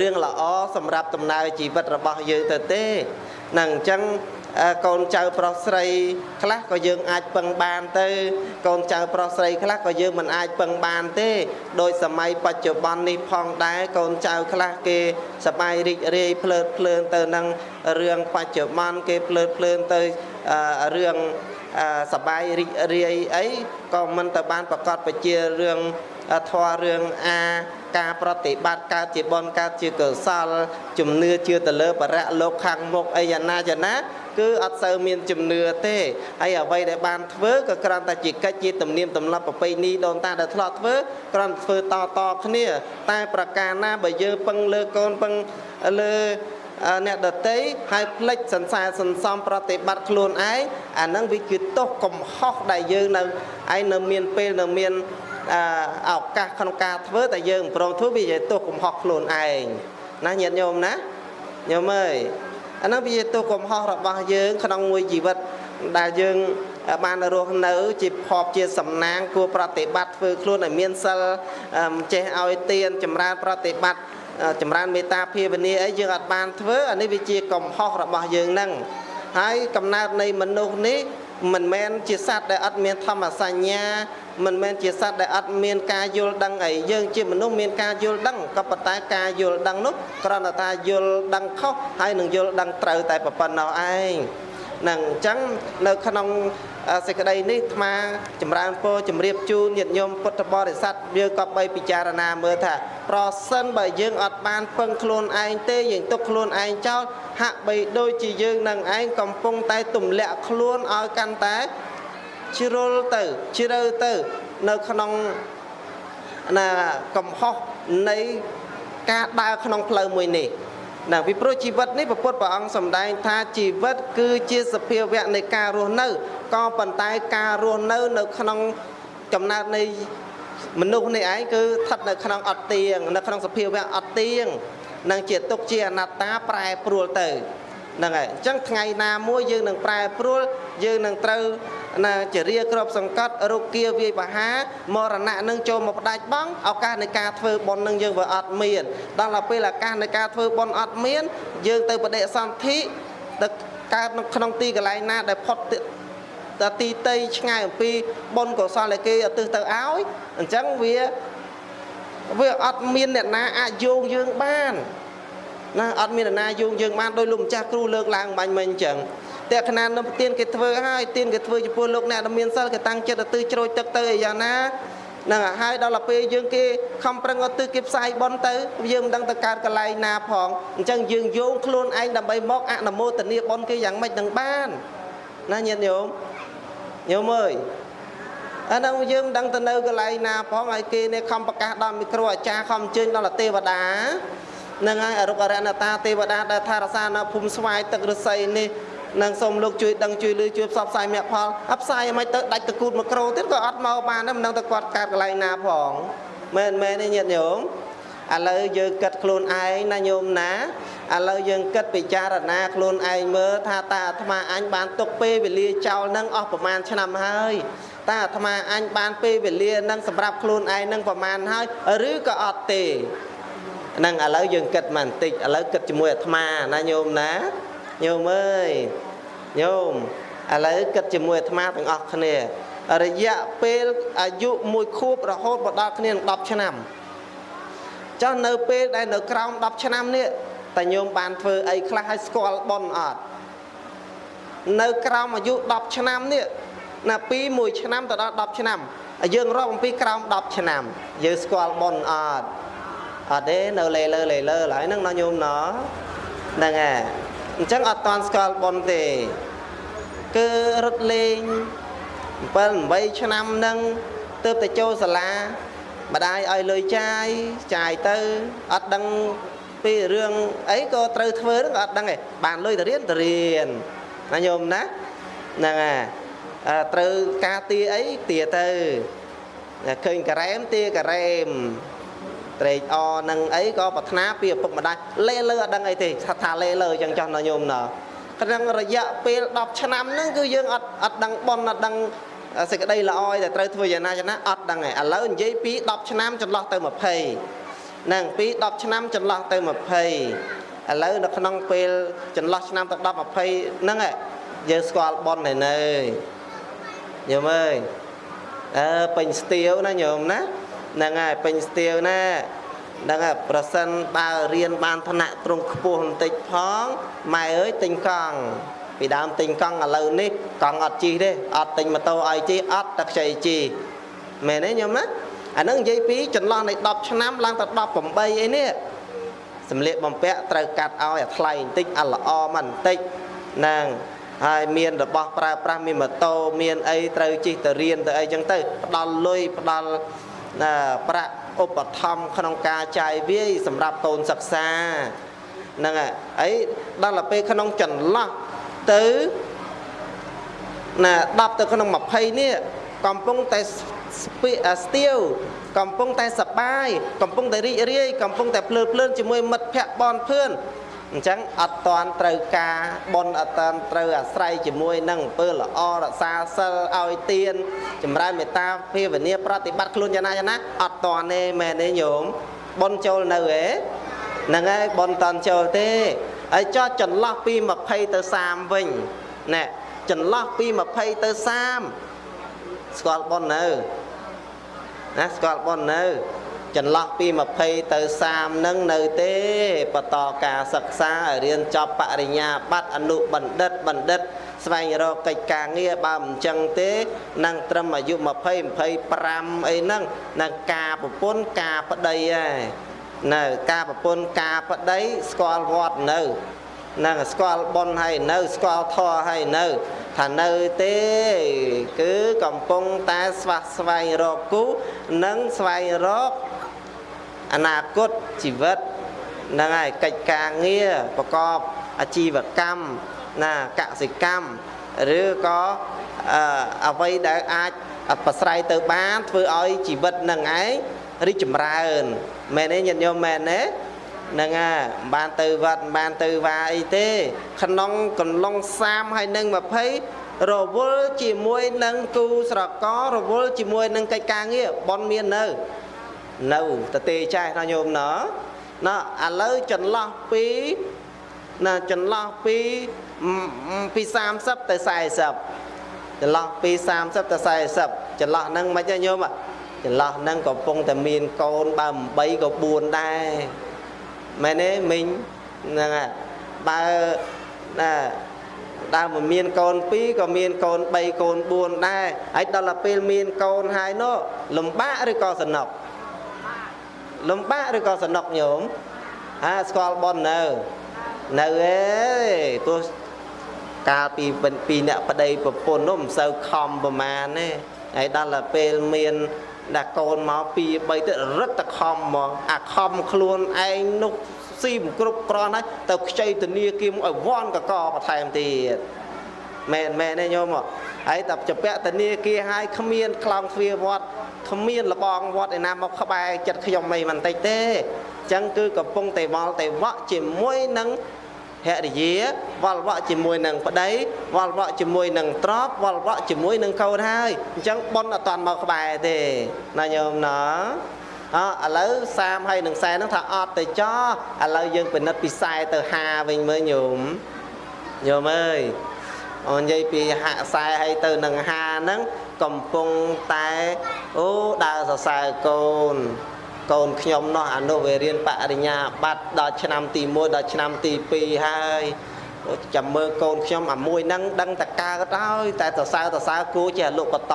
រឿងល្អសម្រាប់ដំណើរជីវិតរបស់យើងទៅទេនឹងអញ្ចឹង កូនចៅប្រុសស្រីខ្លះក៏យើងអាចពឹងបានទៅ កូនចៅប្រុសស្រីខ្លះក៏យើងមិនអាចពឹងបានទេដោយសម័យបច្ចុប្បន្ននេះផងដែរកូនចៅខ្លះគេសប្បាយរីករាយភ្លើតភ្លើនទៅនឹងរឿងបច្ចុប្បន្នគេភ្លើតភ្លើនទៅរឿងសបាយរីករាយអីក៏មិនទៅបានប្រកាសបជារឿង ធម៌រឿងអាការប្រតិបត្តិកើតជាបនកើតជាកុសលជំនឿជឿទៅលើបរៈលោកខាងមុខអីយ៉ាងណាយ៉ាងណាគឺអត់សូវមានជំនឿទេហើយអ្វីដែលបានធ្វើក៏គ្រាន់តែជាកិច្ចជាទំនៀមទម្លាប់ប្រពៃណីដូនតាដែលធ្លាប់ធ្វើគ្រាន់ធ្វើតតគ្នា តែប្រការណាបើយើងពឹងលើកូនពឹងលើអ្នកដតីហើយផ្លិចសន្សារសន្សំប្រតិបត្តិខ្លួនឯងអាហ្នឹងវាគឺទោសកំហុសដែលយើងនៅឯងនៅមានពេលនៅមាន ឱកាសក្នុងការធ្វើតែយើងប្រងធ្វើវាជាទោសកំហុសខ្លួនឯងណាញាតិញោមណាញោមអើយអានោះវាជាទោសកំហុសរបស់យើងក្នុងមួយជីវិតដែលយើងបានរស់នៅ ជាភពជាសំណាងគួរប្រតិបត្តិធ្វើខ្លួនឲ្យមានសិលចេះឲ្យទានចម្រើនប្រតិបត្តិចម្រើនមេត្តាភាវនាអីយើងអត់បានធ្វើអានេះវាជាកំហុសរបស់យើងហ្នឹងហើយកំណើតនៃមនុស្សនេះមិនមែនជាសត្វដែលអត់មានធម្មសញ្ញា មិនមែនជាសត្វដែលអត់មានការយល់ដឹងអីយើងជាមនុស្សមានការយល់ដឹងក៏ប៉ុន្តែការយល់ដឹងនោះគ្រាន់តែថាយល់ដឹងខុសហើយនឹងយល់ដឹងត្រូវតែប៉ុណ្ណោះឯងនឹងអញ្ចឹងនៅក្នុងសេចក្តីនេះអាត្មាចម្រើនពរជម្រាបជូនញាតិញោមពុទ្ធបរិស័ទយើងក៏បីពិចារណាមើលថាប្រសិនបើយើងអត់បានពឹងខ្លួនឯងទេយើងទុកខ្លួនឯងចោលហាក់បីដូចជាយើងនឹងឯងកំពុងតែទម្លាក់ខ្លួនឲ្យកាន់តែ ជ្រុលទៅជ្រៅទៅនៅក្នុងណាកំហុសនៃការដើរក្នុងផ្លូវមួយនេះណាពីព្រោះជីវិតនេះពុទ្ធព្រះអង្គសម្ដែងថាជីវិតគឺជាសភាវៈនៃការរស់នៅក៏ប៉ុន្តែការរស់នៅនៅក្នុងកំណើតនៃមនុស្សនេះឯងគឺស្ថិតនៅក្នុងអត់ទៀងនៅក្នុងសភាវៈអត់ទៀងនឹងជាទុកជាអនត្តាប្រែប្រួលទៅហ្នឹងហើយអញ្ចឹងថ្ងៃណាមួយយើងនឹងប្រែប្រួល យើងនឹងត្រូវណាជារាក្របសង្កត់រុគាវាយបហាមរណៈនឹងចូលមកផ្ដាច់បងឱកាសនៃការធ្វើបុណ្យនឹងយើងវាអត់មានដល់ទៅពេលឱកាសនៃការធ្វើបុណ្យអត់មាន យើងទៅបដិសន្ធិទៅកើតក្នុងទីកន្លែងណាដែលផុតតទីតីឆ្ងាយអំពីបុណ្យកុសលដែលគេឧទ្ទិសទៅឲ្យអញ្ចឹងវាវាអត់មានអ្នកណាអាចយោងយើងបានណាអត់មានអ្នកណាយោងយើងបានដោយលោកម្ចាស់គ្រូលើកឡើងបាញ់មិញអញ្ចឹង តែខណៈនឹងទៀនគេធ្វើហើយទៀនគេធ្វើចំពោះលោកអ្នកដែលមានសិលគេតាំងចិត្តទៅជ្រោចទឹកទៅអីយ៉ាងណានឹងហើយដល់ទៅពេលយើងគេខំប្រឹងអត់ទិសគេផ្សាយបនទៅយើងមិនដឹងទៅកើតកន្លែងណាផងអញ្ចឹងយើងយោងខ្លួនឯងដើម្បីមកអនុមោទនាបនគេយ៉ាងម៉េចនឹងបានណាញាតិញោមញោមអើយអានោះយើងមិនដឹងទៅនៅកន្លែងណាផងហើយគេនេះខំប្រកាសដល់មីក្រូអាចារ្យខំអញ្ជើញដល់ទេវតានឹងហើយអរុកអរណតាទេវតាដែលថារសានៅភូមិស្វាយទឹករស័យនេះ នឹងសូមលោកជួយដឹងជួយលឺជួយផ្សព្វផ្សាយមគ្គផលអផ្សាយមិនទៅដាច់តកូតមួយក្រូទៀតក៏អត់មកបានដែរមិនដឹងទៅគាត់កើតកន្លែងណាផងមែនមែនទេញាតិញោមឥឡូវយើងគិតខ្លួនឯងណាញោមណាឥឡូវយើងគិតពិចារណាខ្លួនឯងមើលថាតើអាត្មាអញបានទុកពេលវេលាចោលនឹងអស់ប្រមាណឆ្នាំហើយតើអាត្មាអញបានពេលវេលានឹងសម្រាប់ខ្លួនឯងនឹងប្រមាណហើយឬក៏អត់ទេហ្នឹងឥឡូវយើងគិតមកបន្តិចឥឡូវគិតជាមួយអាត្មាណាញោមណា ញោមអើយញោមឥឡូវគិតជាមួយអាត្មាទាំងអស់គ្នារយៈពេលអាយុមួយខួបរហូតមកដល់គ្នា10ឆ្នាំចុះនៅពេលដែលនៅក្រោម10ឆ្នាំនេះតើញោមបានធ្វើអីខ្លះឲ្យស្គាល់ប៉ុនអត់នៅក្រោមអាយុ10ឆ្នាំនេះណាពី1ឆ្នាំទៅដល់10ឆ្នាំយើងរាប់អំពីក្រោម10ឆ្នាំយើងស្គាល់ប៉ុនអត់អត់ទេនៅលេលើលេលើឡើយហ្នឹងណោះញោមណោះហ្នឹងហើយ អញ្ចឹងអត់តាន់ស្គាល់ប៉ុនទេ គឺរត់លេង7 8ឆ្នាំហ្នឹងទៅទៅចូលសាលាម្ដាយឲ្យលុយចាយចាយទៅអត់ដឹងពីរឿងអីក៏ត្រូវធ្វើហ្នឹងក៏អត់ដឹងទេបានលុយទៅរៀនទៅរៀនណាញោមណាហ្នឹងហើយត្រូវការទាអីទាទៅឃើញការ៉េមទាការ៉េម ត្រេកអរនឹងអីក៏ប្រាថ្នាពីឪពុកម្ដាយលេលើអត់ដឹងអីទេថាថាលេលើអញ្ចឹងចោះណញោមណោះក្នុងរយៈពេល10ឆ្នាំហ្នឹងគឺយើងអត់អត់ដឹងប៉ុនអត់ដឹងសេចក្តីល្អតែត្រូវធ្វើយ៉ាងណាយ៉ាងណាអត់ដឹងឯឥឡូវនិយាយពី10ឆ្នាំចន្លោះទៅ20ហ្នឹងពី10ឆ្នាំចន្លោះទៅ20ឥឡូវនៅក្នុងពេលចន្លោះឆ្នាំទៅ10 20ហ្នឹងយើងស្គាល់ប៉ុនហើយនៅញោមអើយអើពេញស្ទៀវណាញោមណា ហ្នឹងហើយពេញស្ទៀវណាហ្នឹងហើយប្រសិនបើរៀនបានឋានៈត្រង់ខ្ពស់បន្តិចផងម៉ែអើយទិញកង់ពីដើមទិញកង់ឥឡូវនេះកង់អត់ជិះទេអត់ទិញម៉ូតូឲ្យជិះអត់តែខ្ចីជិះមែនទេញោមណាអាហ្នឹងនិយាយពីចន្លោះនៃ10ឆ្នាំឡើងទៅ18អីនេះសម្លៀកបំពាក់ត្រូវកាត់ឲ្យអាថ្លៃបន្តិចអាល្អមិនបន្តិចហ្នឹងហើយមានរបស់ប្រើប្រាស់មានម៉ូតូមានអីត្រូវជិះទៅរៀនទៅអីចឹងទៅផ្ដល់លុយផ្ដល់ ប្រាក់ឧបត្ថម្ភក្នុងការចាយវាយសម្រាប់កូនសិក្សាហ្នឹងហើយអីដល់ទៅពេលក្នុងចន្លោះទៅណា10ទៅក្នុង20នេះកំពុងតែស្ទៀវកំពុងតែសបាយកំពុងតែរីករាយកំពុងតែភ្លើតភ្លើនជាមួយមិត្តភ័ក្តិបនភឿន អញ្ចឹងអត់តាន់ត្រូវការបនអត់តាន់ត្រូវអាស្រ័យជាមួយនឹងអំពើល្អរក្សាសិលឲ្យទានចម្រើនមេត្តាភាវនាប្រតិបត្តិខ្លួនយ៉ាងណាយ៉ាងណាអត់តាន់ទេមែនទេញោមបនចូលនៅហ៎ហ្នឹងហើយបនតាន់ចូលទេហើយចោះចន្លោះពី20ទៅ30វិញណែចចន្លោះពី20ទៅ30ស្គាល់ប៉ុននៅណាស្គាល់ប៉ុននៅ ចន្លោះពី20ទៅ30នឹងនៅទេបន្តការសិក្សាឲ្យរៀនចប់បរិញ្ញាបត្រអនុបណ្ឌិតបណ្ឌិត ស្វែងរកកិច្ចការងារបើមិនចឹងទេនឹងត្រឹមអាយុ20 25អីហ្នឹងនឹងការប្រពន្ធការប្តីហើយនៅការប្រពន្ធការប្តីស្គាល់វត្តនៅនឹងស្គាល់ប៉ុនហើយនៅស្គាល់ធរហើយនៅថានៅទេគឺកំពុងតែស្វះស្វែងរកគូនិងស្វែងរក អនាគតជីវិតហ្នឹងហើយកិច្ចការងារប្រកបអាជីវកម្មណាកសិកម្មឬក៏អ្វីដែលអាចប្រស្រ័យទៅបានធ្វើឲ្យជីវិតនឹងឯងរីកចម្រើនមែនទេញាតិញោមមែនទេហ្នឹងហើយបានទៅវត្តបានទៅវាអីទេក្នុងកំឡុង30ហើយនឹង20រវល់ជាមួយនឹងគូស្រកររវល់ជាមួយនឹងកិច្ចការងារបនមាននៅ នៅតទេចេះណាញោមណោណោឥឡូវចន្លោះពីណាចន្លោះពីពី30ទៅ40ចន្លោះពី30ទៅ40ចន្លោះហ្នឹងមិនទេញោមចន្លោះហ្នឹងកំពុងតែមានកូនបើ8ក៏4ដែរមែនទេមីងហ្នឹងហើយបើណាដើមមិនមានកូន2ក៏មានកូន3កូន4ដែរហើយដល់ទៅពេលមានកូនហើយនោះលំបាកឬក៏សំណុក លំបាកឬក៏សំណុកញោមហាស្គាល់ប៉ុននៅនៅឯទោះកាលពីពីអ្នកប្តីប្រពន្ធនោះមិនសូវខំប្រមាណទេហើយដល់ទៅពេលមានដាក់កូនមកពី3ទៅរឹតតែខំហ្មងអាខំខ្លួនឯងនោះស៊ីមិនគ្រប់គ្រាន់ហើយទៅខ្ចីធនាគារឲ្យវ៉ាន់កកបន្ថែមទៀតមែនមែនទេញោមហើយតែចពាក់ធនាគារឲ្យគ្មាន ខ្លោងទ្វារវត្ត គ្មានលបងវត្តឯណាមកក្បែរចិត្តខ្ញុំមិនបន្តិចទេអញ្ចឹងគឺកំពុងតែវល់តែវក់ជាមួយនឹងភរិយាវល់វក់ជាមួយនឹងប្តីវល់វក់ជាមួយនឹងទ្រពវល់វក់ជាមួយនឹងកូនហើយអញ្ចឹងប៉ុនអត់តាន់មកក្បែរទេណាញោមណាអឥឡូវ30ហើយនឹង40ហ្នឹងថាអត់ទៅចោឥឡូវយើងពិនិត្យពី40ទៅ50វិញមើលញោមញោមអើយអូននិយាយពីហាក់ខ្សែឲ្យទៅនឹងហាហ្នឹង កំពុងតែអូដើរសរសើរកូនកូនខ្ញុំនោះអនុវិរៀនបរិញ្ញាបត្រដល់ឆ្នាំទី1ដល់ឆ្នាំទី2ហើយចាំមើលកូនខ្ញុំអាមួយហ្នឹងដឹងតែកើតហើយតែសរសើរសរសើរគូចេះលុបបត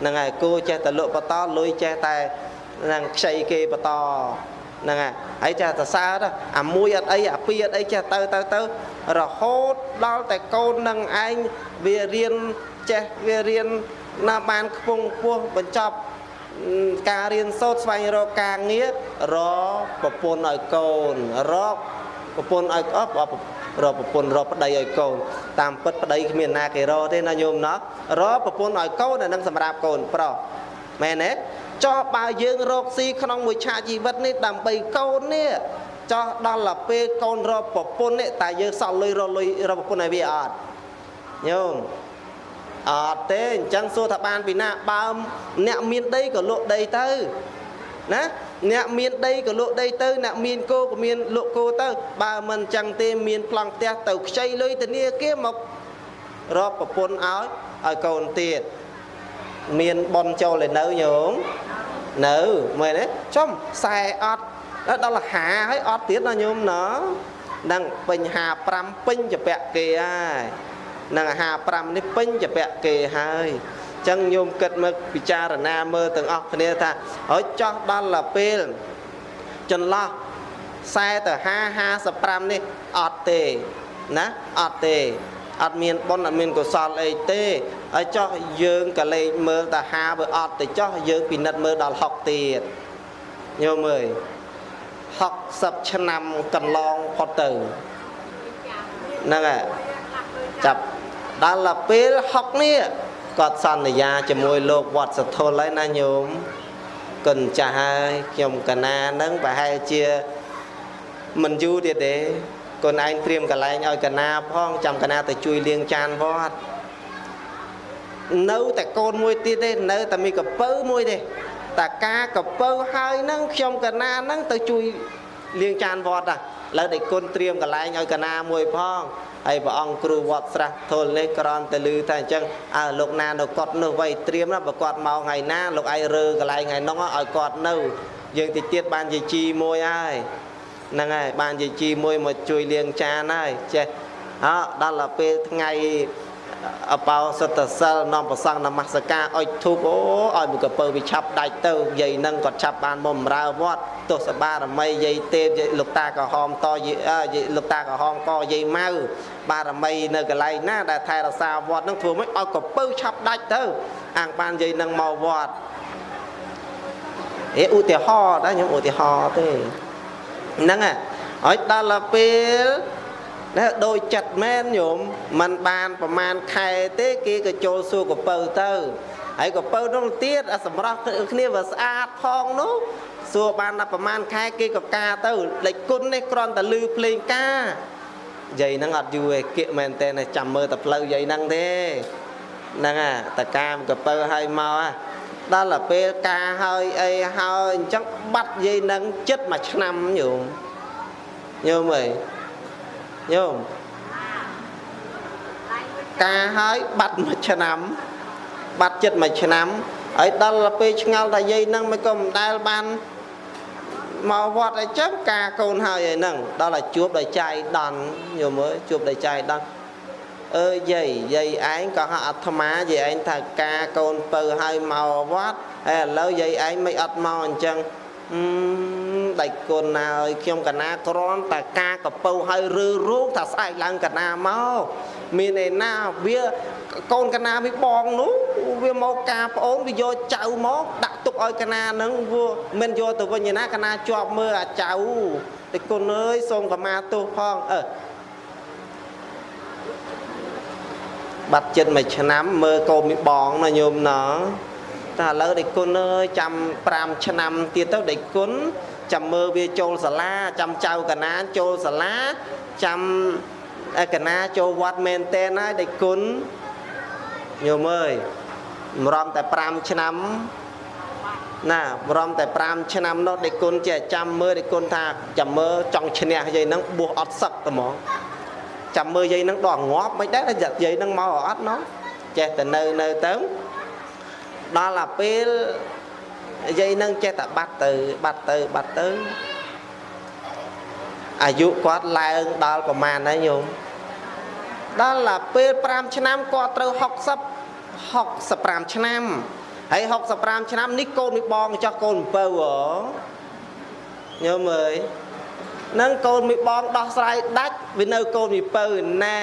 ហ្នឹងហើយគូចេះតែលុបបតលុយចេះតែនឹងខ្ចីគេបន្តហ្នឹងហើយហើយចេះសរសើរអាមួយអត់អីអាពីរអត់អីចេះទៅទៅទៅរហូតដល់តែកូននឹងឯងវារៀន ចេះវារៀនណាបានខ្ពង់ខ្ពស់បញ្ចប់ការរៀនសូត្រស្វែងរកការងាររប្រពន្ធឲ្យកូនរកប្រពន្ធឲ្យអស់រកប្រពន្ធរកប្តីឲ្យកូន តាមពិតប្តីគ្មានណាគេរកទេណាញោមណោះរកប្រពន្ធឲ្យកូនអានឹងសម្រាប់កូនប្រុសមែនទេចោះបើយើងរកស៊ីក្នុងមួយឆាកជីវិតនេះដើម្បីកូននេះចោះដល់ទៅពេលកូនរកប្រពន្ធនេះតែយើងសល់លុយរកលុយរកប្រពន្ធឲ្យវាអត់ញោម អត់ទេអញ្ចឹងសួរថាបានពីណាបើអ្នកមានដីក៏លក់ដីទៅណាអ្នកមានដីក៏លក់ដីទៅអ្នកមានគោក៏មានលក់គោទៅ បើមិនអញ្ចឹងទេមានប្លង់ផ្ទះទៅខ្ចីលុយធនាគារមករកប្រពន្ធឲ្យឲ្យកូនទៀតមានបនចូលឯនៅញោមនៅមើលទេចំខ្សែអត់ដល់ហាហើយអត់ទៀតណាញោមណនឹងពេញ55ពេញចពាក់គេហើយ នឹង55នេះពេញចពាក់គេហើយចឹងញោមគិតមើលពិចារណាមើលទាំងអស់គ្នាថាហើយចោះដល់ពេលចន្លោះ40ទៅ50 55នេះអត់ទេណាអត់ទេអត់មានបុណ្យអត់មានកុសលអីទេហើយចោះយើងក៏លេខមើលតាហាបើអត់ទៅចោះយើងពិនិត្យមើលដល់60ទៀតញោមអើយ60ឆ្នាំកន្លងផុតទៅហ្នឹងហើយចាប់ ដល់ទៅពេល60នេះគាត់សន្យាជាមួយលោកវត្តសធុលហើយណាញោមគុណចាស់ហើយខ្ញុំកណានឹងប្រហែលជាមិនយូរទៀតទេកូនឯងត្រៀមកន្លែងឲ្យកណាផងចាំកណាទៅជួយលាងចានវត្តនៅតែកូនមួយទៀតទេនៅតែមានកពៅមួយទេតាការកពៅហើយនឹងខ្ញុំកណានឹងទៅជួយលាងចានវត្តដែរ ឥឡូវដេចគុណត្រៀមកន្លែងឲ្យកណាមួយផងហើយព្រះអង្គគ្រូវត្តស្រះធុលនេះក្រំតែលឺថាអញ្ចឹងអើលោកណានៅគាត់នោះវៃត្រៀមណាបើគាត់មកថ្ងៃណាលោកឯងរើកន្លែងថ្ងៃនោះឲ្យគាត់នៅយើងតិចទៀតបានជាជីមួយហើយហ្នឹងហើយបានជាជីមួយមកជួយលាងចានហើយចេះអើដល់ទៅពេលថ្ងៃ អបោសតសិលនាំប្រសង់នមស្ការអុជធូបអូឲ្យមួយកពើវាឆាប់ដាច់ទៅយាយនឹងគាត់ឆាប់បានមកបម្រើវត្តទស្សបារមីយាយទេពយាយលោកតាក្រហមតយាយលោកតាក្រហមកយាយម៉ៅបារមីនៅកន្លែងណាដែលថែរក្សាវត្តនឹងធ្វើម៉េចឲ្យកពើឆាប់ដាច់ទៅអាងបានយាយនឹងមកវត្តអេឧទាហរណ៍ដែរខ្ញុំឧទាហរណ៍ទេហ្នឹងហើយដល់ទៅពេល ដែលដូចចិត្តមែនញោមมันបានប្រមាណខែទេគេក៏ចូលសួរកពៅទៅហើយកពៅនោះទៀតអាសម្រាប់គ្នាវាស្អាតផងនោះសួរបានតែប្រមាណខែគេក៏ការទៅលេចគុណនេះគ្រាន់តែលឺភ្លេងការយាយហ្នឹងអត់យូរទេគៀកមែនតើចាំមើលតែផ្លូវយាយហ្នឹងទេហ្នឹងហ่ะតកាមកពៅឲ្យមកហ่ะដល់ទៅពេលការហើយអីហើយអញ្ចឹងបាត់យាយហ្នឹងចិត្តមួយឆ្នាំញោមញោមអើយ ញោមការហើយបាត់មួយឆ្នាំ បាត់ចិត្តមួយឆ្នាំហើយដល់ពេលឆ្ងល់ថាយាយហ្នឹងមិនក៏មិនដែលបានមកវត្តអីចឹងការកូនហើយឯហ្នឹងដល់តែជួបដោយចៃដន្យញោមអើយជួបដោយចៃដន្យអើយាយយាយឯងក៏ហៅអាត្មាយាយឯងថាការកូនពៅឲ្យមកវត្តហើយឥឡូវយាយឯងមិនអត់មកអញ្ចឹងអឺ ដៃគុណណាឲ្យខ្ញុំកណាក្រំតែការកពៅឲ្យឬរូបថាស្អែកឡើងកណាមកមានឯណាវាកូនកណាវាបងនោះវាមកការប្អូនវាយកចៅមកដាក់ទុកឲ្យកណានឹងវាមិនយកទៅវិញឯណាកណាជាប់មើលអាចៅតែគុណអើយសូមកម្មាទោសផងអឺបាត់ចិត្តមួយឆ្នាំមើលកូនមីបងណាញោមណោះតែឥឡូវដេចគុណអើយចាំ5ឆ្នាំទៀតទៅដេចគុណ ចាំមើលវាចូលសាលាចាំចៅកណានចូលសាលាចាំកណាចូលវត្តមែនតែនហើយដេចគុណញោមអើយម្រំតែ5ឆ្នាំណាម្រំតែ5ឆ្នាំនោះដេចគុណចេះចាំមើលដេចគុណថាចាំមើលចង់ឈ្នះយាយហ្នឹងបួសអត់សឹកតែហ្មងចាំមើលយាយហ្នឹងដល់ងាប់មិនដែរយាយហ្នឹងមកអត់ណោះចេះតែនៅនៅទៅដល់អាពេល និយាយនឹងចេះតែបាត់ទៅបាត់ទៅបាត់ទៅអាយុគាត់ឡើងដល់ប្រមាណហើយញោមដល់អាពេល5ឆ្នាំគាត់ត្រូវ60 65ឆ្នាំហើយ65ឆ្នាំនេះកូនមីបងចោះកូនអំពៅហ៎ញោមអើយនឹងកូនមីបងដោះស្រាយដាច់វានៅកូនមីពៅណែ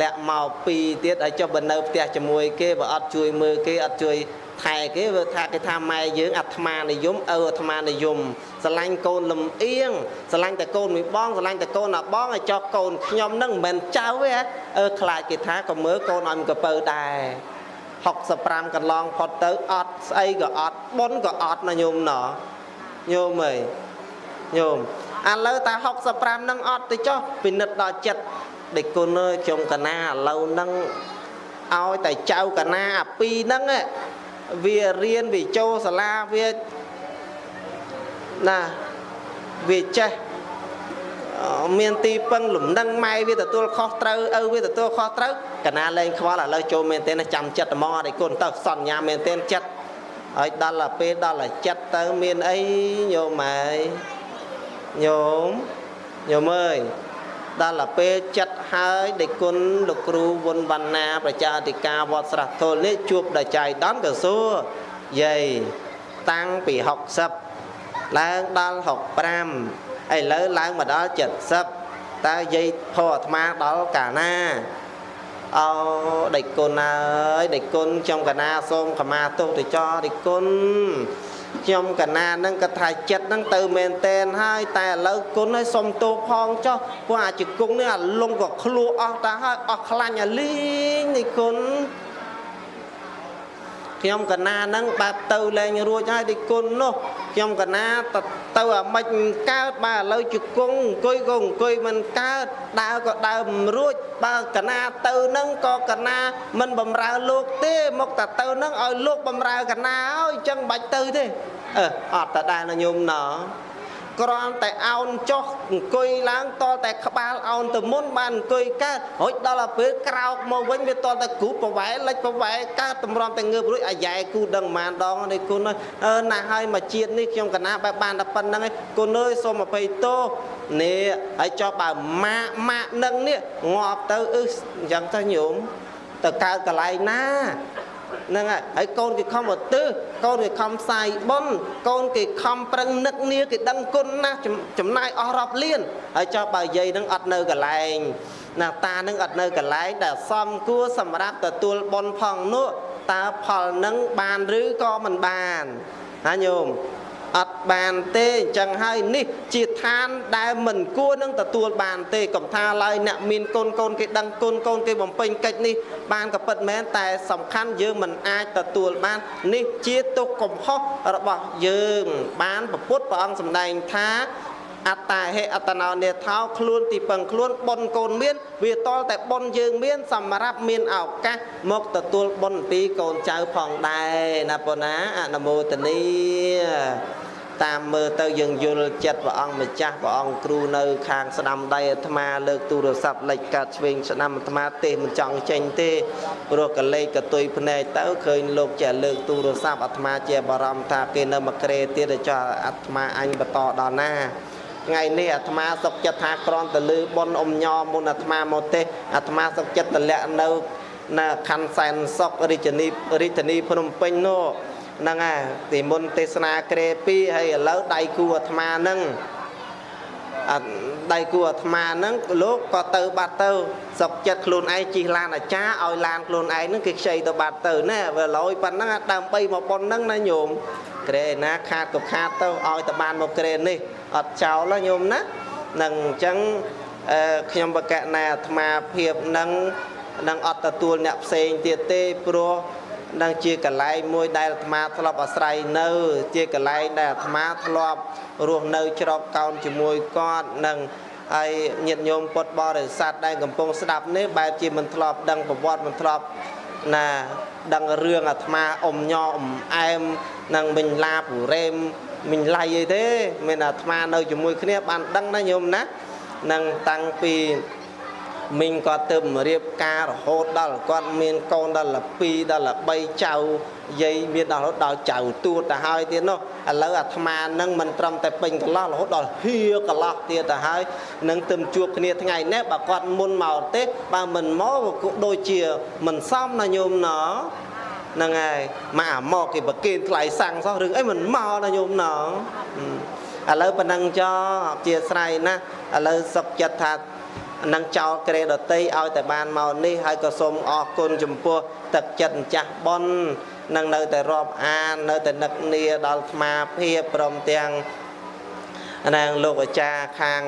លាក់មកពីរទៀតឲ្យចុះបើនៅផ្ទះជាមួយគេបើអត់ជួយមើលគេអត់ជួយ ថែគេវាថាគេថាម៉ែយើងអាត្មានិយមឪអាត្មានិយមស្រឡាញ់កូនលំអៀងស្រឡាញ់តែកូនមួយបងស្រឡាញ់តែកូនអាបងឲ្យចោះកូនខ្ញុំនឹងមិនមែនចៅទេអឺខ្លាចគេថាក៏មើលកូនឲ្យមកពើដែរ65កន្លងផុតទៅអត់ស្អីក៏អត់ប៉ុនក៏អត់ណាញោមណោះញោមអើយញោមឥឡូវតែ65នឹងអត់ទៅចុះពិនិត្យដល់ចិត្តដេកគុណអើយខ្ញុំកណាឥឡូវនឹងឲ្យតែចៅកណាអាពីរហ្នឹង វារៀនវាចូលសាលាវាណាវាចេះមានទីពឹងលំនឹងម៉ែវាទទួលខុសត្រូវឪវាទទួលខុសត្រូវកណាលែងខ្វល់ឥឡូវចូលមែនទេចាំចិត្តហ្មងអត់ឲ្យគុណទៅសន្យាមែនទេចិត្តហើយដល់ទៅពេលដល់តែចិត្តទៅមានអីញោមម៉ែញោមញោមអើយ ដល់ទៅពេលចិត្តហើយដេគុណលោកគ្រូវុនវណ្ណាប្រជាអធិការវត្តស្រះទល់នេះជួបដល់ចៃដន្យក៏សួរយាយតាំងពី60ឡើងដល់65ឥឡូវឡើងមកដល់70តើយាយផោអាត្មាដល់កាលណាអោដេចគុណអើយដេចគុណខ្ញុំកណាសូមខមាទោសទៅចោដេចគុណ ខ្ញុំកណានឹងគាត់ថាចិត្តនឹងទៅមែនតែនហើយតែឥឡូវគុណឲ្យសុំទោសផងចុះព្រោះអាជង្គង់នេះអាលងក៏ឃ្លោះអស់តាហើយអស់ខ្លាញ់អាលីងនេះគុណ ខ្ញុំកណានឹងបែបទៅលែងរួចហើយទីគុណនោះខ្ញុំកណាទៅទៅអាម៉េចកើតបើឥឡូវជង្គង់អង្គុយក៏អង្គុយមិនកើតដើរក៏ដើរមិនរួចបើកណាទៅនឹងក៏កណាមិនបំរើលោកទេមកតែទៅនឹងឲ្យលោកបំរើកណាហើយអញ្ចឹងបាច់ទៅទេអឺអត់តដែរញោមណោ គ្រាន់តែអោនចុះអង្គុយឡើងតតែក្បាលអោនទៅមុនបានអង្គុយកើតរួចដល់ទៅពេលក្រោកមកវិញវាតតែគ្រូប្រវែលិចប្រវែកើតតម្រាំតែងើបរួចអាយ៉ែគូដឹងប៉ុន្មានដងនេះគុណអើណាស់ហើយមកជាតិនេះខ្ញុំកណាបែបបានតែប៉ុណ្្នឹងឯងគុណអើយសូមអភ័យទោសនេះហើយចុះបើម៉ាក់ម៉ាក់នឹងនេះងាប់ទៅអឺអញ្ចឹងទៅញោមទៅកើតកន្លែងណា ហ្នឹងហើយហើយកូនគេខំឧទ្ទិសកូនគេខំផ្សាយបុណ្យកូនគេខំប្រឹងនឹកនាគេដឹងគុណណាស់ចំណាយអស់រាប់លានហើយចុះបើយាយនឹងអត់នៅកន្លែងណាតានឹងអត់នៅកន្លែងដែលសមគួរសម្រាប់ទទួលបុណ្យផងនោះតើផលនឹងបានឬក៏មិនបានណាញោម អត់បានទេអញ្ចឹងហើយនេះជាឋានដែលមិនគួរនឹងទទួលបានទេកុំថាឡើយអ្នកមានកូនកូនគេដឹងគុណកូនគេបំពេញកិច្ចនេះបានក៏ពិតមែនតែសំខាន់យើងមិនអាចទទួលបាន នេះជាទុកកំហុសរបស់យើង បានពពុទ្ធព្រះអង្គសម្ដែងថាអត្តាហេអតណោនេថោខ្លួនទីពឹងខ្លួនប៉ុនកូនមាន វាតលតែប៉ុនយើងមាន សម្រាប់មានឱកាសមកទទួលប៉ុនពីកូនចៅផងដែរណាប៉ុណ្ណាអនុមោទនី តាមមើលទៅយើងយល់ចិត្តព្រះអង្គម្ចាស់ព្រះអង្គគ្រូនៅ ខាងស្ដាំដៃអាត្មាលើកទូរស័ព្ទលេចកាត់ឆ្វេងស្ដាំអាត្មាទេមិនចង់ចេញទេព្រោះកលេចកតុយភ្នែកទៅឃើញលោកចេះលើកទូរស័ព្ទអាត្មាជាបារម្ភថាគេនៅមកក្រេទៀតចុះអាត្មាអញបន្តដល់ណាថ្ងៃនេះអាត្មាសុកចិត្តថាក្រំតលឺប៉ុនអ៊ំញោមុនអាត្មាមកទេអាត្មាសុកចិត្តតម្លាក់នៅនៅខណ្ឌសែនសុករាជធានីរាជធានីភ្នំពេញនោះ ហ្នឹងហើយទីមុនទេសនាក្រេ2ហើយឥឡូវដៃគូអាត្មាហ្នឹងអត់ដៃគូអាត្មាហ្នឹងលោកក៏ទៅបាត់ទៅសុកចិត្តខ្លួនឯងជិះឡានអាចារ្យឲ្យឡានខ្លួនឯងហ្នឹងគេខ្ចីទៅបាត់ទៅណាវាលយប៉ុណ្ណឹងដើម្បីមកប៉ុណ្ណឹងណាញោមក្រេណាខាតក៏ខាតទៅឲ្យតែបានមកក្រេនេះអត់ចោលញោមណានឹងអញ្ចឹងខ្ញុំបកណែអាត្មាភាពនឹងនឹងអត់ទទួលអ្នកផ្សេងទៀតទេព្រោះ នឹងជាកលែងមួយដែលអាត្មាធ្លាប់អាស្រ័យនៅ ជាកលែងដែលអាត្មាធ្លាប់រស់នៅច្រកកោនជាមួយគាត់នឹងហើយញាតិញោមពុទ្ធបរិស័ទដែលកំពុងស្ដាប់នេះបែបជាមិនធ្លាប់ដឹងប្រវត្តិមិនធ្លាប់ណាដឹងរឿងអាត្មាអ៊ំញអ៊ំអែមនិងមិញឡាពូរ៉េមមិញឡៃអីទេមានអាត្មានៅជាមួយគ្នាបានដឹងណាញោមណានឹងតាំងពី មីងគាត់ទៅរៀបការរហូតដល់គាត់មានកូនដល់2ដល់3ចៅយាយមានដល់រហូតដល់ចៅទួតទៅហើយទៀតនោះឥឡូវអាត្មានឹងមិនត្រឹមតែពេញកន្លោះរហូតដល់ហៀកន្លោះទៀតទៅហើយនឹងទៅជួបគ្នាថ្ងៃនេះបើគាត់មុនមកទេបើមិនមកក៏ដូចជាមិនសមណាញោមណោហ្នឹងហើយមកអាមកគេប្រគេនថ្លៃសាំងសោះរឿងអីមិនមកណាញោមណោឥឡូវប៉ុណ្ណឹងចោអធិស្ឋានណាឥឡូវសុកចិត្តថា នឹងចោលក្រេដតីឲ្យតែបានមកនេះហើយក៏សូមអរគុណចំពោះទឹកចិត្តម្ចាស់ប៉ុននឹងនៅតែរាប់អាននៅតែនឹកនាដល់ស្មាភាពព្រមទាំងនាងលោកអាចារ្យខាង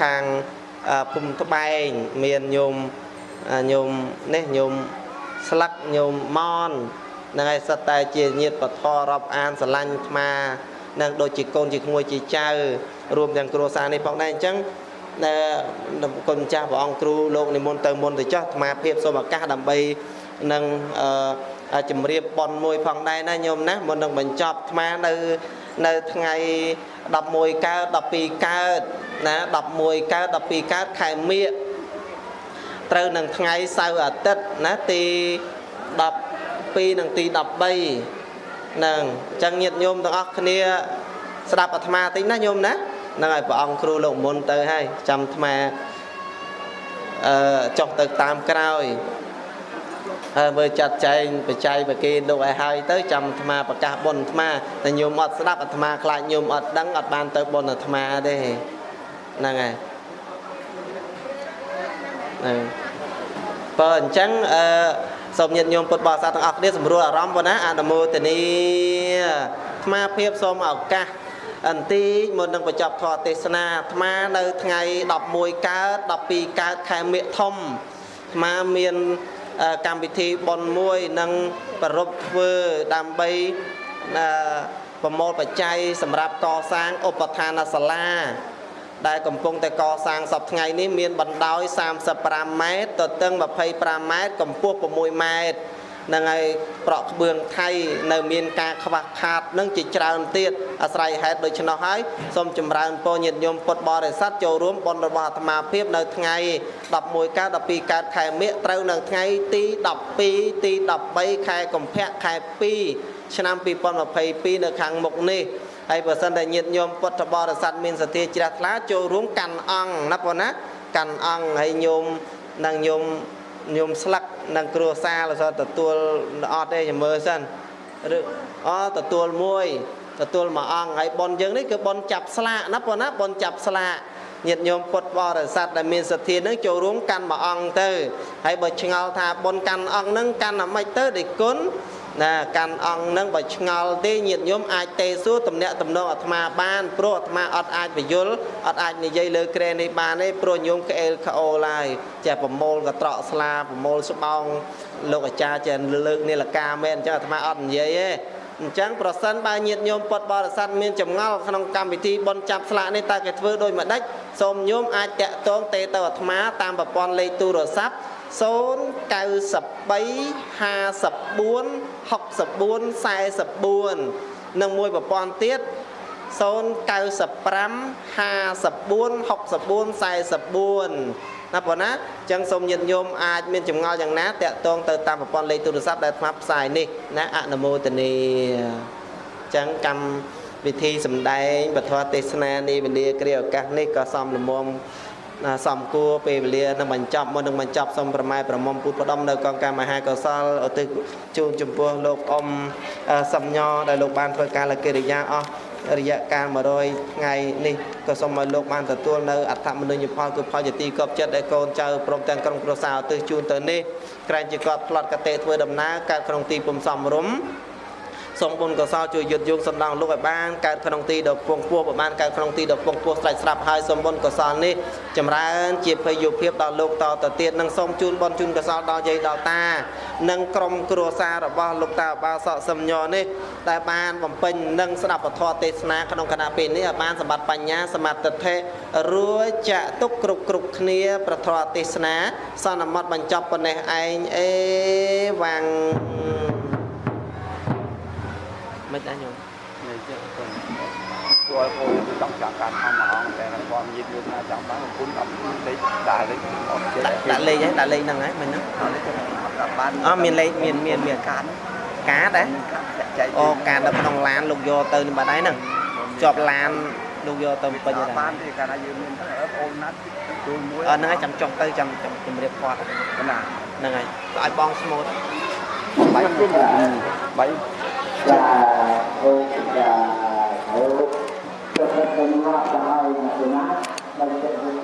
ខាងភូមិត្បែងមានញោមញោមនេះញោមស្លឹកញោមម៉ននឹងឲ្យសិតតែជាញាតពធរាប់អានស្រឡាញ់អាត្មានឹងដូចជាកូនជាក្មួយជាចៅរួមទាំងគ្រួសារនេះផងដែរអញ្ចឹងដែល គុណចាស់ព្រះអង្គគ្រូលោកនិមន្តទៅមុនទៅចោះអាត្មាភាពសូមឱកាសដើម្បីនឹងអឺជំរាបប៉ុនមួយផងដែរណាញោមណាមុននឹងបញ្ចប់អាត្មានៅនៅថ្ងៃ11កើត12កើតណា11កើត12កើតខែមិញត្រូវនឹងថ្ងៃសៅរ៍អាទិត្យណាទី12និងទី13ហ្នឹងអញ្ចឹងញាតិញោមទាំងអស់គ្នាស្ដាប់អាត្មាតិចណាញោមណា ហ្នឹងហើយព្រះអង្គគ្រូលោកមុនទៅហើយចាំអាត្មាអឺចុះទៅតាមក្រោយហើយមើលចាត់ចែងបច្ច័យបកេលោកឲ្យហើយទៅចាំអាត្មាប្រកាសបុណ្យអាត្មាតែញោមអត់ស្ដាប់អាត្មាខ្លាចញោមអត់ដឹងអត់បានទៅបុណ្យអាត្មាទេហ្នឹងហើយហ្នឹងបើអញ្ចឹងអឺសូមញាតិញោមពុទ្ធបរិស័ទទាំងអស់គ្នាសម្រួលអារម្មណ៍ប៉ុណ្ណាអនុមោទនីអាត្មាភាពសូមឱកាស អន្តិចមុននឹងបញ្ចប់ធម៌ទេសនាអាត្មានៅថ្ងៃ11កើត12កើតខែមិថុនអាត្មាមានកម្មវិធីបុណ្យមួយនឹងប្ររពធ្វើដើម្បីប្រមូលបច្ច័យសម្រាប់កសាងឧបឋានសាលា ដែលកំពុងតែកសាងសពថ្ងៃនេះមានបណ្ដោយ35ម៉ែត្រទទឹង25ម៉ែត្រកម្ពស់6ម៉ែត្រហ្នឹងហើយប្រក់ក្បឿងថៃនៅមានការខ្វះខាតនឹងជាច្រើនទៀតអាស្រ័យហេតុដូច្នោះហើយសូមចម្រើនពរញាតិញោមពុទ្ធបរិស័ទចូលរួមបុណ្យរបស់អាត្មាភាពនៅថ្ងៃ11កើត12កើតខែមិញត្រូវនៅថ្ងៃទី12ទី13ខែកុម្ភៈខែ2ឆ្នាំ2022នៅខាងមុខនេះហើយបើសិនតែញាតិញោមពុទ្ធបរិស័ទមានសទ្ធាជ្រះថ្លាចូលរួមកាន់អង្គណាបងណាកាន់អង្គហើយញោមនិងញោមញោមស្លឹក និងគ្រួសារលសទទួលអត់ទេចាំមើលសិនឬអទទួលមួយទទួលមួយអង្គហើយប៉ុនយើងនេះគឺប៉ុនចាប់ស្លាកណាប៉ុនណាប៉ុនចាប់ស្លាកញាតិញោមពុទ្ធបរិស័ទដែលមានសទ្ធានឹងចូលរួមកាន់មួយអង្គទៅហើយបើឆ្ងល់ថាប៉ុនកាន់អង្គនឹងកាន់អាម៉េចទៅដូចគុណ ណាកាន់អង្គនឹងបើឆ្ងល់ទេញាតិញោមអាចទេសួរតំណាក់តំណងអាត្មាបានព្រោះអាត្មាអត់អាចបញ្យលអត់អាចនិយាយលើក្រែនេះបានទេព្រោះញោមក្អេលក្អូលហើយចេះប្រមូលកត្រកស្លាប្រមូលស្បោងលោកអាចារ្យចេះលើកនីលកាមែនអញ្ចឹងអាត្មាអត់និយាយទេអញ្ចឹងប្រសិនបើញាតិញោមពុទ្ធបរិស័ទមានចម្ងល់ក្នុងកម្មវិធីបុណ្យចាប់ស្លាកនេះតើគេធ្វើដោយម្ដេចសូមញោមអាចតាក់ទងទេទៅអាត្មាតាមប្រព័ន្ធលេខទូរស័ព្ទ 093 54 64 44និងមួយប្រព័ន្ធទៀត095 54 64 44ណាបងណាអញ្ចឹងសូមញាតិញោមអាចមានចម្ងល់យ៉ាងណាតាក់ទងទៅតាមប្រព័ន្ធលេខទូរស័ព្ទដែលអាត្មាផ្សាយនេះណាអនុមោទនីអញ្ចឹងកម្មវិធីសម្ដែងពធទេសនានាវេលាគ្រាឱកាសនេះក៏សំលមុំណា សំគួរពេលវេលានឹងបញ្ចប់មុននឹងបញ្ចប់សូមប្រម៉ែប្រមុំពុទ្ធផ្ដំនៅកងការមហាកុសលឧទ្ទិសជូនចំពោះលោកអ៊ំអឺសំញដែលលោកបានធ្វើការលកិរិយាអស់រយៈកាល100ថ្ងៃនេះក៏សូមឲ្យលោកបានទទួលនៅអត្ថមនុញ្ញផលគឺផលជាទីគប់ចិត្តដែលកូនចៅព្រមទាំងក្រុមគ្រួសារឧទ្ទិសជូនទៅនេះក្រែងជាគាត់ផ្លត់កតេធ្វើដំណើរកើតក្នុងទីពំសំរុំ សូមបុណ្យកុសលជួយយុទ្ធយងសំដងលោកឲ្យបានកើតក្នុងទីដ៏ពងពោះប្របានកើតក្នុងទីដ៏ពងពោះស្រេចស្រាប់ហើយសូមបុណ្យកុសលនេះចម្រើនជាភ័យយុភាពដល់លោកតទៅទៀតនិងសូមជូនបុណ្យជូនកុសលដល់យាយដល់តា និងក្រុមគ្រួសាររបស់លោកតាបាសកសំញនេះដែលបានបំពេញនិងស្ដាប់ពធទេសនាក្នុងគណៈពេលនេះឲ្យបានសម្បត្តិបញ្ញាសមាធិធិរួចចាក់ទុកគ្រប់គ្រប់គ្នាប្រធរទេសនាសន្មត់បញ្ចប់ប៉ុណ្ណេះឯងអេវ៉ាំង មិនដែរញោមនេះចឹងទៅព្រោះអូនចង់ចង់ការខំមកអង្គតែគាត់និយាយយល់ថាចង់បានគុណអត់លេខដាក់លេខអត់ចេះដាក់ដាក់លេខហ្នឹងដាក់លេខហ្នឹងហើយមិនហ្នឹងអត់លេខអត់បានអមានលេខមានមានមានកានកាតហ៎ចែកអូកាតនៅក្នុងឡានលោកយកទៅនេះបាត់ហើយហ្នឹងជាប់ឡានលោកយកទៅពេញហើយបានទេកាលណាយើងមានទៅអូនណាត់ជួយមួយអត់ហ្នឹងហើយចាំចុះទៅចាំចាំជម្រាបគាត់ណាហ្នឹងហើយឲ្យបងស្មូតបាយបាយ ចាអូចាអូទៅទៅមកដល់ហើយណាស់ណាដល់ចិត្ត